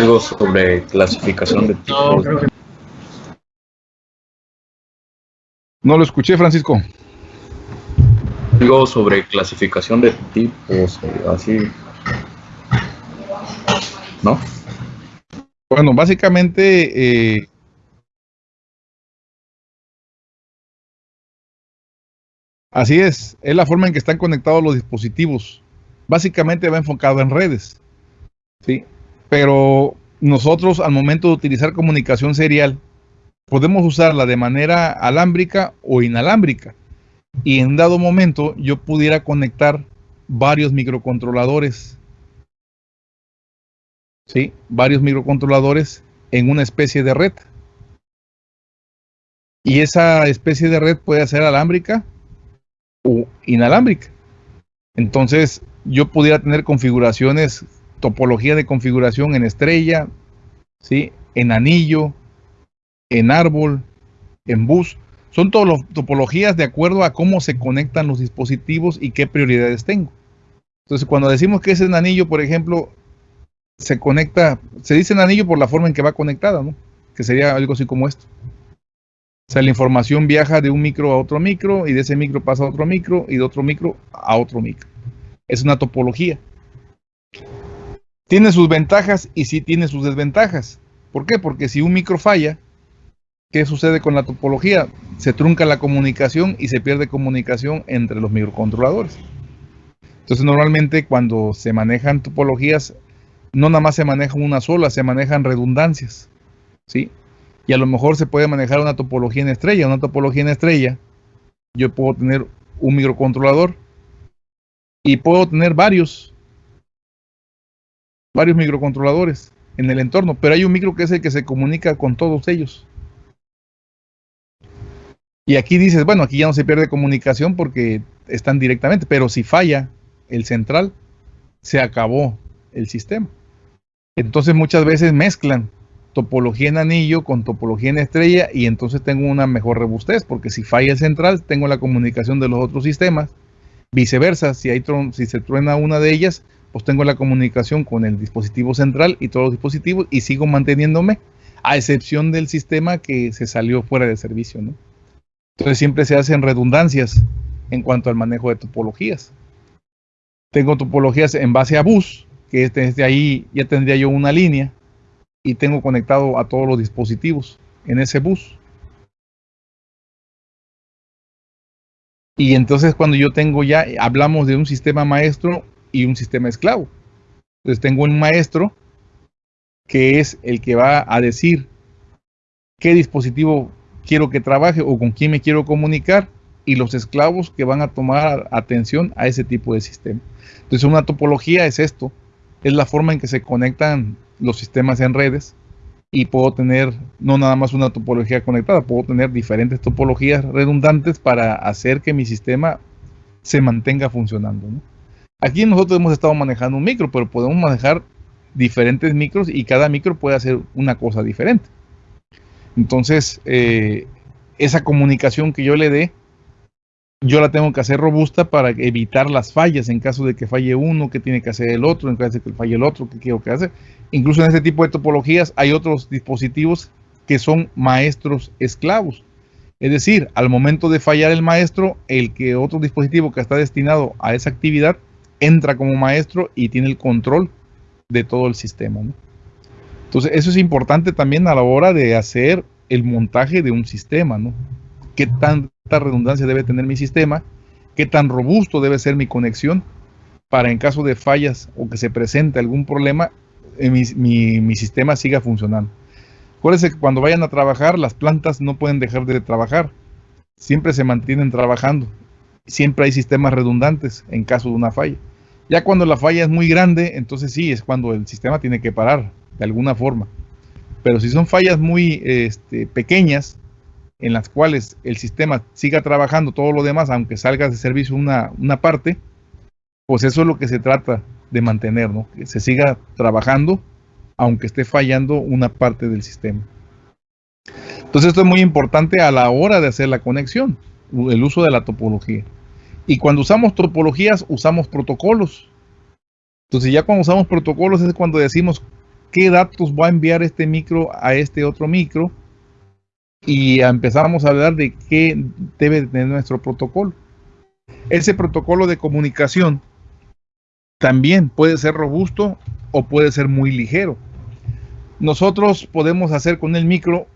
Algo sobre clasificación de tipos. No lo escuché, Francisco. Algo sobre clasificación de tipos, eh, así. ¿No? Bueno, básicamente eh, Así es, es la forma en que están conectados los dispositivos. Básicamente va enfocado en redes. ¿sí? Pero nosotros al momento de utilizar comunicación serial, podemos usarla de manera alámbrica o inalámbrica. Y en dado momento yo pudiera conectar varios microcontroladores. ¿Sí? Varios microcontroladores en una especie de red. Y esa especie de red puede ser alámbrica o inalámbrica. Entonces, yo pudiera tener configuraciones, topología de configuración en estrella, ¿sí? en anillo, en árbol, en bus. Son todas las topologías de acuerdo a cómo se conectan los dispositivos y qué prioridades tengo. Entonces, cuando decimos que es en anillo, por ejemplo, se conecta, se dice en anillo por la forma en que va conectada, ¿no? Que sería algo así como esto. O sea, la información viaja de un micro a otro micro y de ese micro pasa a otro micro y de otro micro a otro micro. Es una topología. Tiene sus ventajas y sí tiene sus desventajas. ¿Por qué? Porque si un micro falla, ¿qué sucede con la topología? Se trunca la comunicación y se pierde comunicación entre los microcontroladores. Entonces normalmente cuando se manejan topologías, no nada más se maneja una sola, se manejan redundancias. ¿sí? Y a lo mejor se puede manejar una topología en estrella. Una topología en estrella, yo puedo tener un microcontrolador y puedo tener varios, varios microcontroladores en el entorno, pero hay un micro que es el que se comunica con todos ellos. Y aquí dices, bueno, aquí ya no se pierde comunicación porque están directamente, pero si falla el central, se acabó el sistema. Entonces muchas veces mezclan topología en anillo con topología en estrella y entonces tengo una mejor robustez porque si falla central tengo la comunicación de los otros sistemas. Viceversa, si, si se truena una de ellas, pues tengo la comunicación con el dispositivo central y todos los dispositivos y sigo manteniéndome a excepción del sistema que se salió fuera de servicio. ¿no? Entonces siempre se hacen redundancias en cuanto al manejo de topologías. Tengo topologías en base a bus, que desde ahí ya tendría yo una línea y tengo conectado a todos los dispositivos en ese bus. Y entonces cuando yo tengo ya, hablamos de un sistema maestro y un sistema esclavo. Entonces tengo un maestro que es el que va a decir qué dispositivo quiero que trabaje o con quién me quiero comunicar y los esclavos que van a tomar atención a ese tipo de sistema. Entonces una topología es esto, es la forma en que se conectan los sistemas en redes y puedo tener no nada más una topología conectada, puedo tener diferentes topologías redundantes para hacer que mi sistema se mantenga funcionando. Aquí nosotros hemos estado manejando un micro, pero podemos manejar diferentes micros y cada micro puede hacer una cosa diferente. Entonces, eh, esa comunicación que yo le dé yo la tengo que hacer robusta para evitar las fallas en caso de que falle uno, que tiene que hacer el otro, en caso de que falle el otro, que quiero que hacer. Incluso en este tipo de topologías hay otros dispositivos que son maestros esclavos. Es decir, al momento de fallar el maestro, el que otro dispositivo que está destinado a esa actividad entra como maestro y tiene el control de todo el sistema. Entonces, eso es importante también a la hora de hacer el montaje de un sistema, ¿no? qué tanta redundancia debe tener mi sistema, qué tan robusto debe ser mi conexión para en caso de fallas o que se presente algún problema, eh, mi, sistema siga funcionando. Acuérdense que cuando vayan a trabajar, las plantas no pueden dejar de trabajar. Siempre se mantienen trabajando. Siempre hay sistemas redundantes en caso de una falla. Ya cuando la falla es muy grande, entonces sí, es cuando el sistema tiene que parar de alguna forma. Pero si son fallas muy este, pequeñas, en las cuales el sistema siga trabajando todo lo demás, aunque salga de servicio una, una parte, pues eso es lo que se trata de mantener, ¿no? Que se siga trabajando, aunque esté fallando una parte del sistema. Entonces esto es muy importante a la hora de hacer la conexión, el uso de la topología. Y cuando usamos topologías, usamos protocolos. Entonces ya cuando usamos protocolos es cuando decimos qué datos va a enviar este micro a este otro micro y empezamos a hablar de qué debe tener nuestro protocolo. Ese protocolo de comunicación también puede ser robusto o puede ser muy ligero. Nosotros podemos hacer con el micro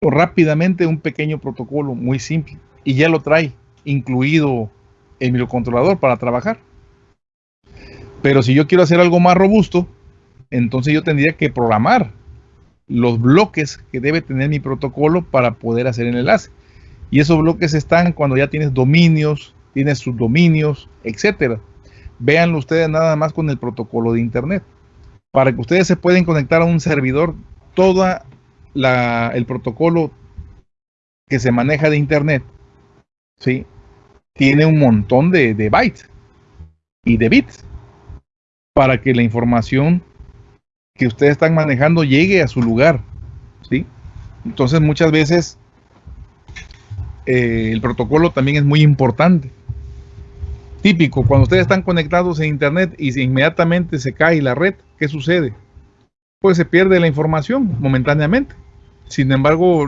rápidamente un pequeño protocolo muy simple y ya lo trae incluido el microcontrolador para trabajar. Pero si yo quiero hacer algo más robusto, entonces yo tendría que programar los bloques que debe tener mi protocolo para poder hacer el enlace. Y esos bloques están cuando ya tienes dominios, tienes subdominios, etcétera. Véanlo ustedes nada más con el protocolo de internet. Para que ustedes se puedan conectar a un servidor, todo el protocolo que se maneja de internet, ¿sí? tiene un montón de, de bytes y de bits para que la información que ustedes están manejando llegue a su lugar. ¿sí? Entonces muchas veces eh, el protocolo también es muy importante. Típico, cuando ustedes están conectados en Internet y inmediatamente se cae la red, ¿qué sucede? Pues se pierde la información momentáneamente. Sin embargo,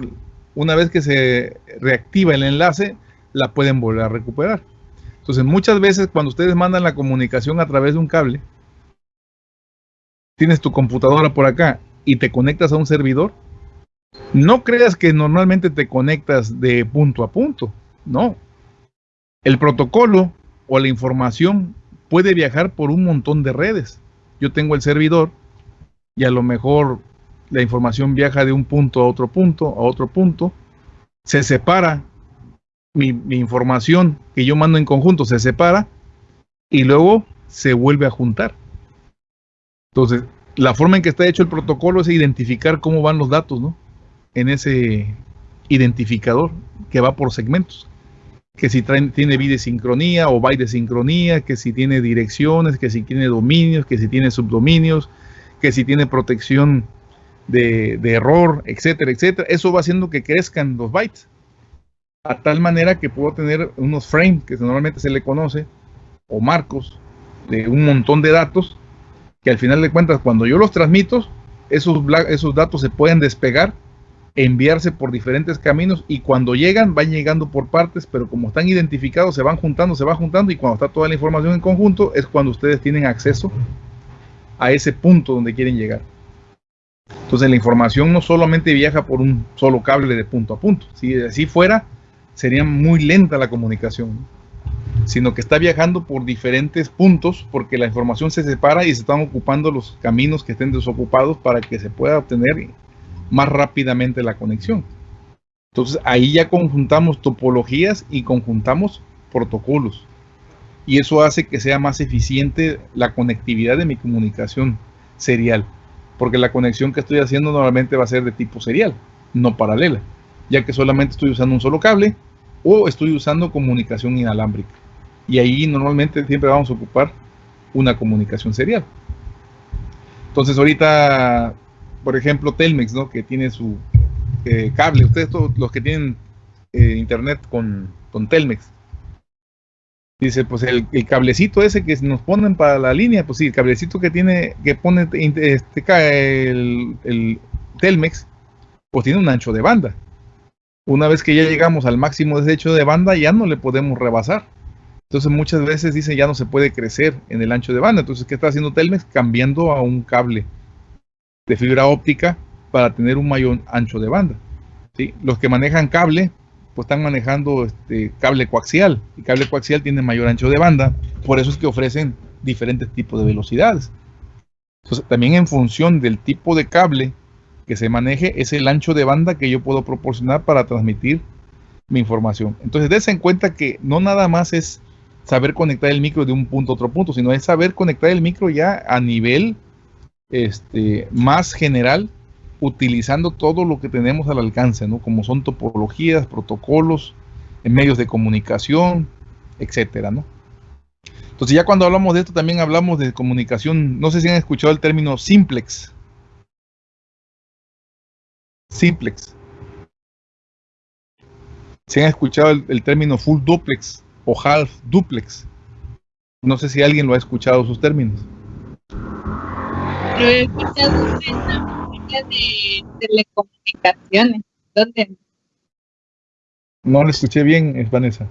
una vez que se reactiva el enlace, la pueden volver a recuperar. Entonces, muchas veces cuando ustedes mandan la comunicación a través de un cable, tienes tu computadora por acá y te conectas a un servidor, no creas que normalmente te conectas de punto a punto, no. El protocolo o la información puede viajar por un montón de redes. Yo tengo el servidor y a lo mejor la información viaja de un punto a otro punto, a otro punto, se separa, mi, información que yo mando en conjunto se separa y luego se vuelve a juntar. Entonces, la forma en que está hecho el protocolo es identificar cómo van los datos, ¿no? En ese identificador que va por segmentos. Que si tiene bit sincronía o byte sincronía, que si tiene direcciones, que si tiene dominios, que si tiene subdominios, que si tiene protección de, de error, etcétera, etcétera. Eso va haciendo que crezcan los bytes. A tal manera que puedo tener unos frames, que normalmente se le conoce, o marcos de un montón de datos que al final de cuentas cuando yo los transmito, esos, esos datos se pueden despegar, enviarse por diferentes caminos y cuando llegan van llegando por partes, pero como están identificados se van juntando, se va juntando y cuando está toda la información en conjunto es cuando ustedes tienen acceso a ese punto donde quieren llegar. Entonces la información no solamente viaja por un solo cable de punto a punto. Si así fuera, sería muy lenta la comunicación sino que está viajando por diferentes puntos porque la información se separa y se están ocupando los caminos que estén desocupados para que se pueda obtener más rápidamente la conexión. Entonces ahí ya conjuntamos topologías y conjuntamos protocolos. Y eso hace que sea más eficiente la conectividad de mi comunicación serial. Porque la conexión que estoy haciendo normalmente va a ser de tipo serial, no paralela. Ya que solamente estoy usando un solo cable o estoy usando comunicación inalámbrica y ahí normalmente siempre vamos a ocupar una comunicación serial. Entonces ahorita, por ejemplo, Telmex, ¿no? que tiene su eh, cable, ustedes todos los que tienen eh, internet con, con, Telmex, dice, pues el, cablecito ese que nos ponen para la línea, pues sí, el cablecito que tiene, que pone este, el, el Telmex, pues tiene un ancho de banda. Una vez que ya llegamos al máximo de de banda, ya no le podemos rebasar entonces muchas veces dicen ya no se puede crecer en el ancho de banda. Entonces, ¿qué está haciendo Telmex? Cambiando a un cable de fibra óptica para tener un mayor ancho de banda. ¿sí? Los que manejan cable, pues están manejando este cable coaxial. Y cable coaxial tiene mayor ancho de banda. Por eso es que ofrecen diferentes tipos de velocidades. Entonces, también en función del tipo de cable que se maneje, es el ancho de banda que yo puedo proporcionar para transmitir mi información. Entonces, des en cuenta que no nada más es saber conectar el micro de un punto a otro punto, sino es saber conectar el micro ya a nivel este, más general, utilizando todo lo que tenemos al alcance, ¿no? Como son topologías, protocolos, medios de comunicación, etcétera, ¿no? Entonces ya cuando hablamos de esto también hablamos de comunicación, no sé si han escuchado el término simplex. Simplex. Si han escuchado el, término full duplex o half duplex. No sé si alguien lo ha escuchado sus términos. Lo he escuchado en la materia de telecomunicaciones. ¿Dónde? No lo escuché bien, es Vanessa.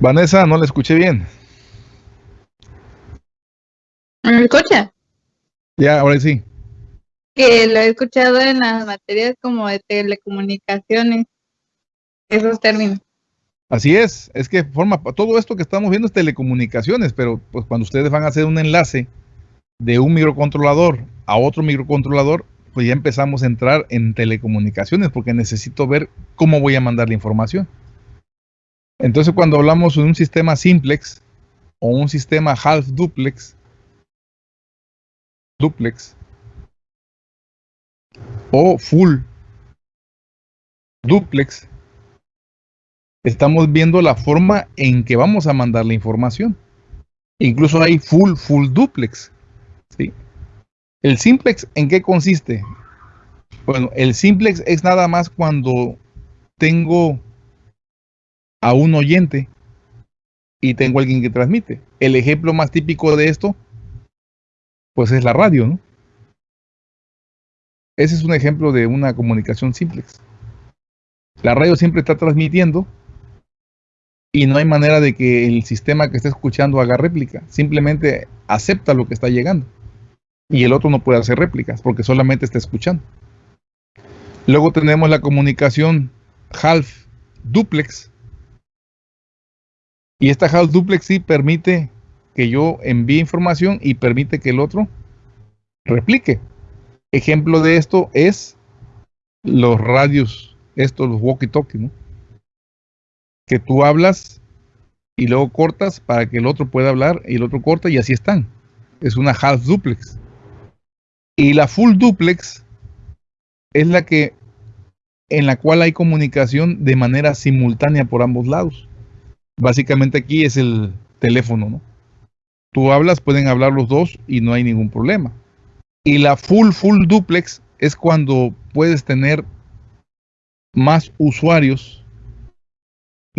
Vanessa, no le escuché bien. ¿Me escucha? Ya, ahora sí que lo he escuchado en las materias como de telecomunicaciones, esos términos. Así es, es que forma todo esto que estamos viendo es telecomunicaciones, pero pues cuando ustedes van a hacer un enlace de un microcontrolador a otro microcontrolador, pues ya empezamos a entrar en telecomunicaciones porque necesito ver cómo voy a mandar la información. Entonces cuando hablamos de un sistema simplex o un sistema half duplex, duplex, o full duplex, estamos viendo la forma en que vamos a mandar la información. Incluso hay full, full duplex. ¿sí? El simplex, ¿en qué consiste? Bueno, el simplex es nada más cuando tengo a un oyente y tengo a alguien que transmite. El ejemplo más típico de esto, pues es la radio, ¿no? Ese es un ejemplo de una comunicación simplex. La radio siempre está transmitiendo y no hay manera de que el sistema que esté escuchando haga réplica. Simplemente acepta lo que está llegando. Y el otro no puede hacer réplicas porque solamente está escuchando. Luego tenemos la comunicación half duplex. Y esta half duplex sí permite que yo envíe información y permite que el otro replique. Ejemplo de esto es los radios, estos, los walkie-talkie, ¿no? Que tú hablas y luego cortas para que el otro pueda hablar y el otro corta y así están. Es una half duplex. Y la full duplex es la que en la cual hay comunicación de manera simultánea por ambos lados. Básicamente aquí es el teléfono, ¿no? Tú hablas, pueden hablar los dos y no hay ningún problema. Y la full full duplex es cuando puedes tener más usuarios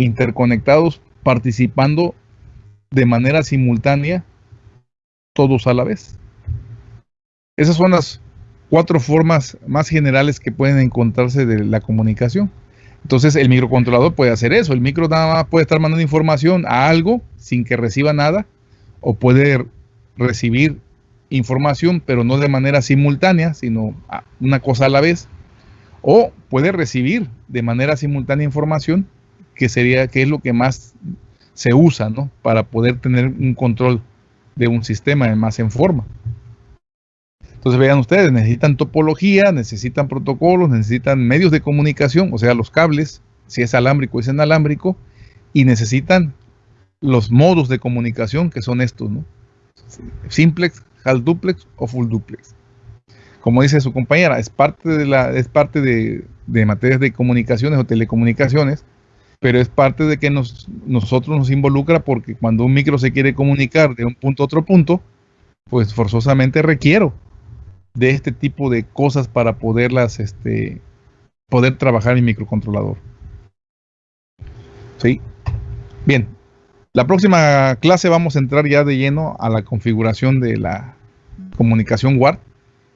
interconectados participando de manera simultánea todos a la vez. Esas son las cuatro formas más generales que pueden encontrarse de la comunicación. Entonces el microcontrolador puede hacer eso. El micro nada más puede estar mandando información a algo sin que reciba nada o puede recibir información pero no de manera simultánea, sino una cosa a la vez. O puede recibir de manera simultánea información que sería que es lo que más se usa ¿no? para poder tener un control de un sistema más en forma. Entonces vean ustedes, necesitan topología, necesitan protocolos, necesitan medios de comunicación, o sea, los cables, si es alámbrico es inalámbrico, y necesitan los modos de comunicación que son estos, ¿no? Simplex, half duplex o full duplex. Como dice su compañera, es parte de la, es parte de, de materias de comunicaciones o telecomunicaciones, pero es parte de que nos, nosotros nos involucra porque cuando un micro se quiere comunicar de un punto a otro punto, pues forzosamente requiero de este tipo de cosas para poderlas, este, poder trabajar en microcontrolador. ¿Sí? Bien, la próxima clase vamos a entrar ya de lleno a la configuración de la comunicación WARD.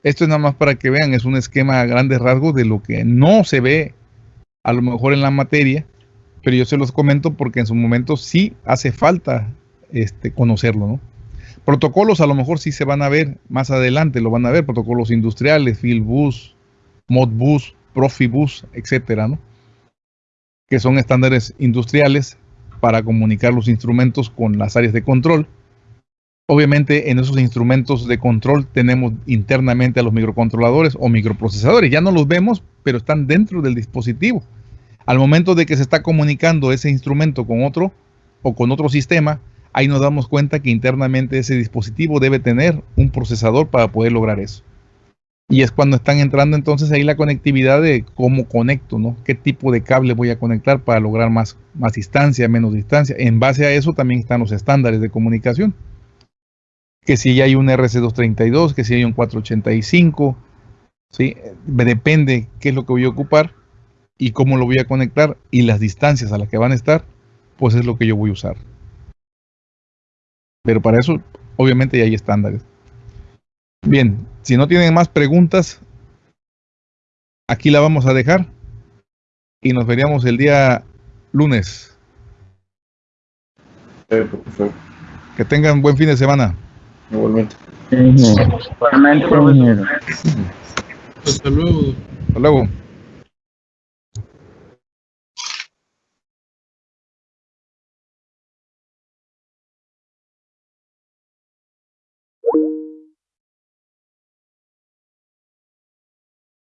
Esto es nada más para que vean, es un esquema a grandes rasgos de lo que no se ve a lo mejor en la materia, pero yo se los comento porque en su momento sí hace falta este, conocerlo, ¿no? Protocolos a lo mejor sí se van a ver más adelante, lo van a ver, protocolos industriales, Fieldbus, Modbus, Profibus, etcétera, ¿no? Que son estándares industriales para comunicar los instrumentos con las áreas de control. Obviamente en esos instrumentos de control tenemos internamente a los microcontroladores o microprocesadores. Ya no los vemos, pero están dentro del dispositivo. Al momento de que se está comunicando ese instrumento con otro o con otro sistema, ahí nos damos cuenta que internamente ese dispositivo debe tener un procesador para poder lograr eso. Y es cuando están entrando entonces ahí la conectividad de cómo conecto, ¿no? ¿Qué tipo de cable voy a conectar para lograr más, más distancia, menos distancia? En base a eso también están los estándares de comunicación. Que si hay un RC232, que si hay un 485, ¿sí? Depende qué es lo que voy a ocupar y cómo lo voy a conectar y las distancias a las que van a estar, pues es lo que yo voy a usar. Pero para eso, obviamente, ya hay estándares. Bien, si no tienen más preguntas, aquí la vamos a dejar y nos veríamos el día lunes. Que tengan buen fin de semana. Igualmente. Igualmente, Hasta luego. Hasta luego.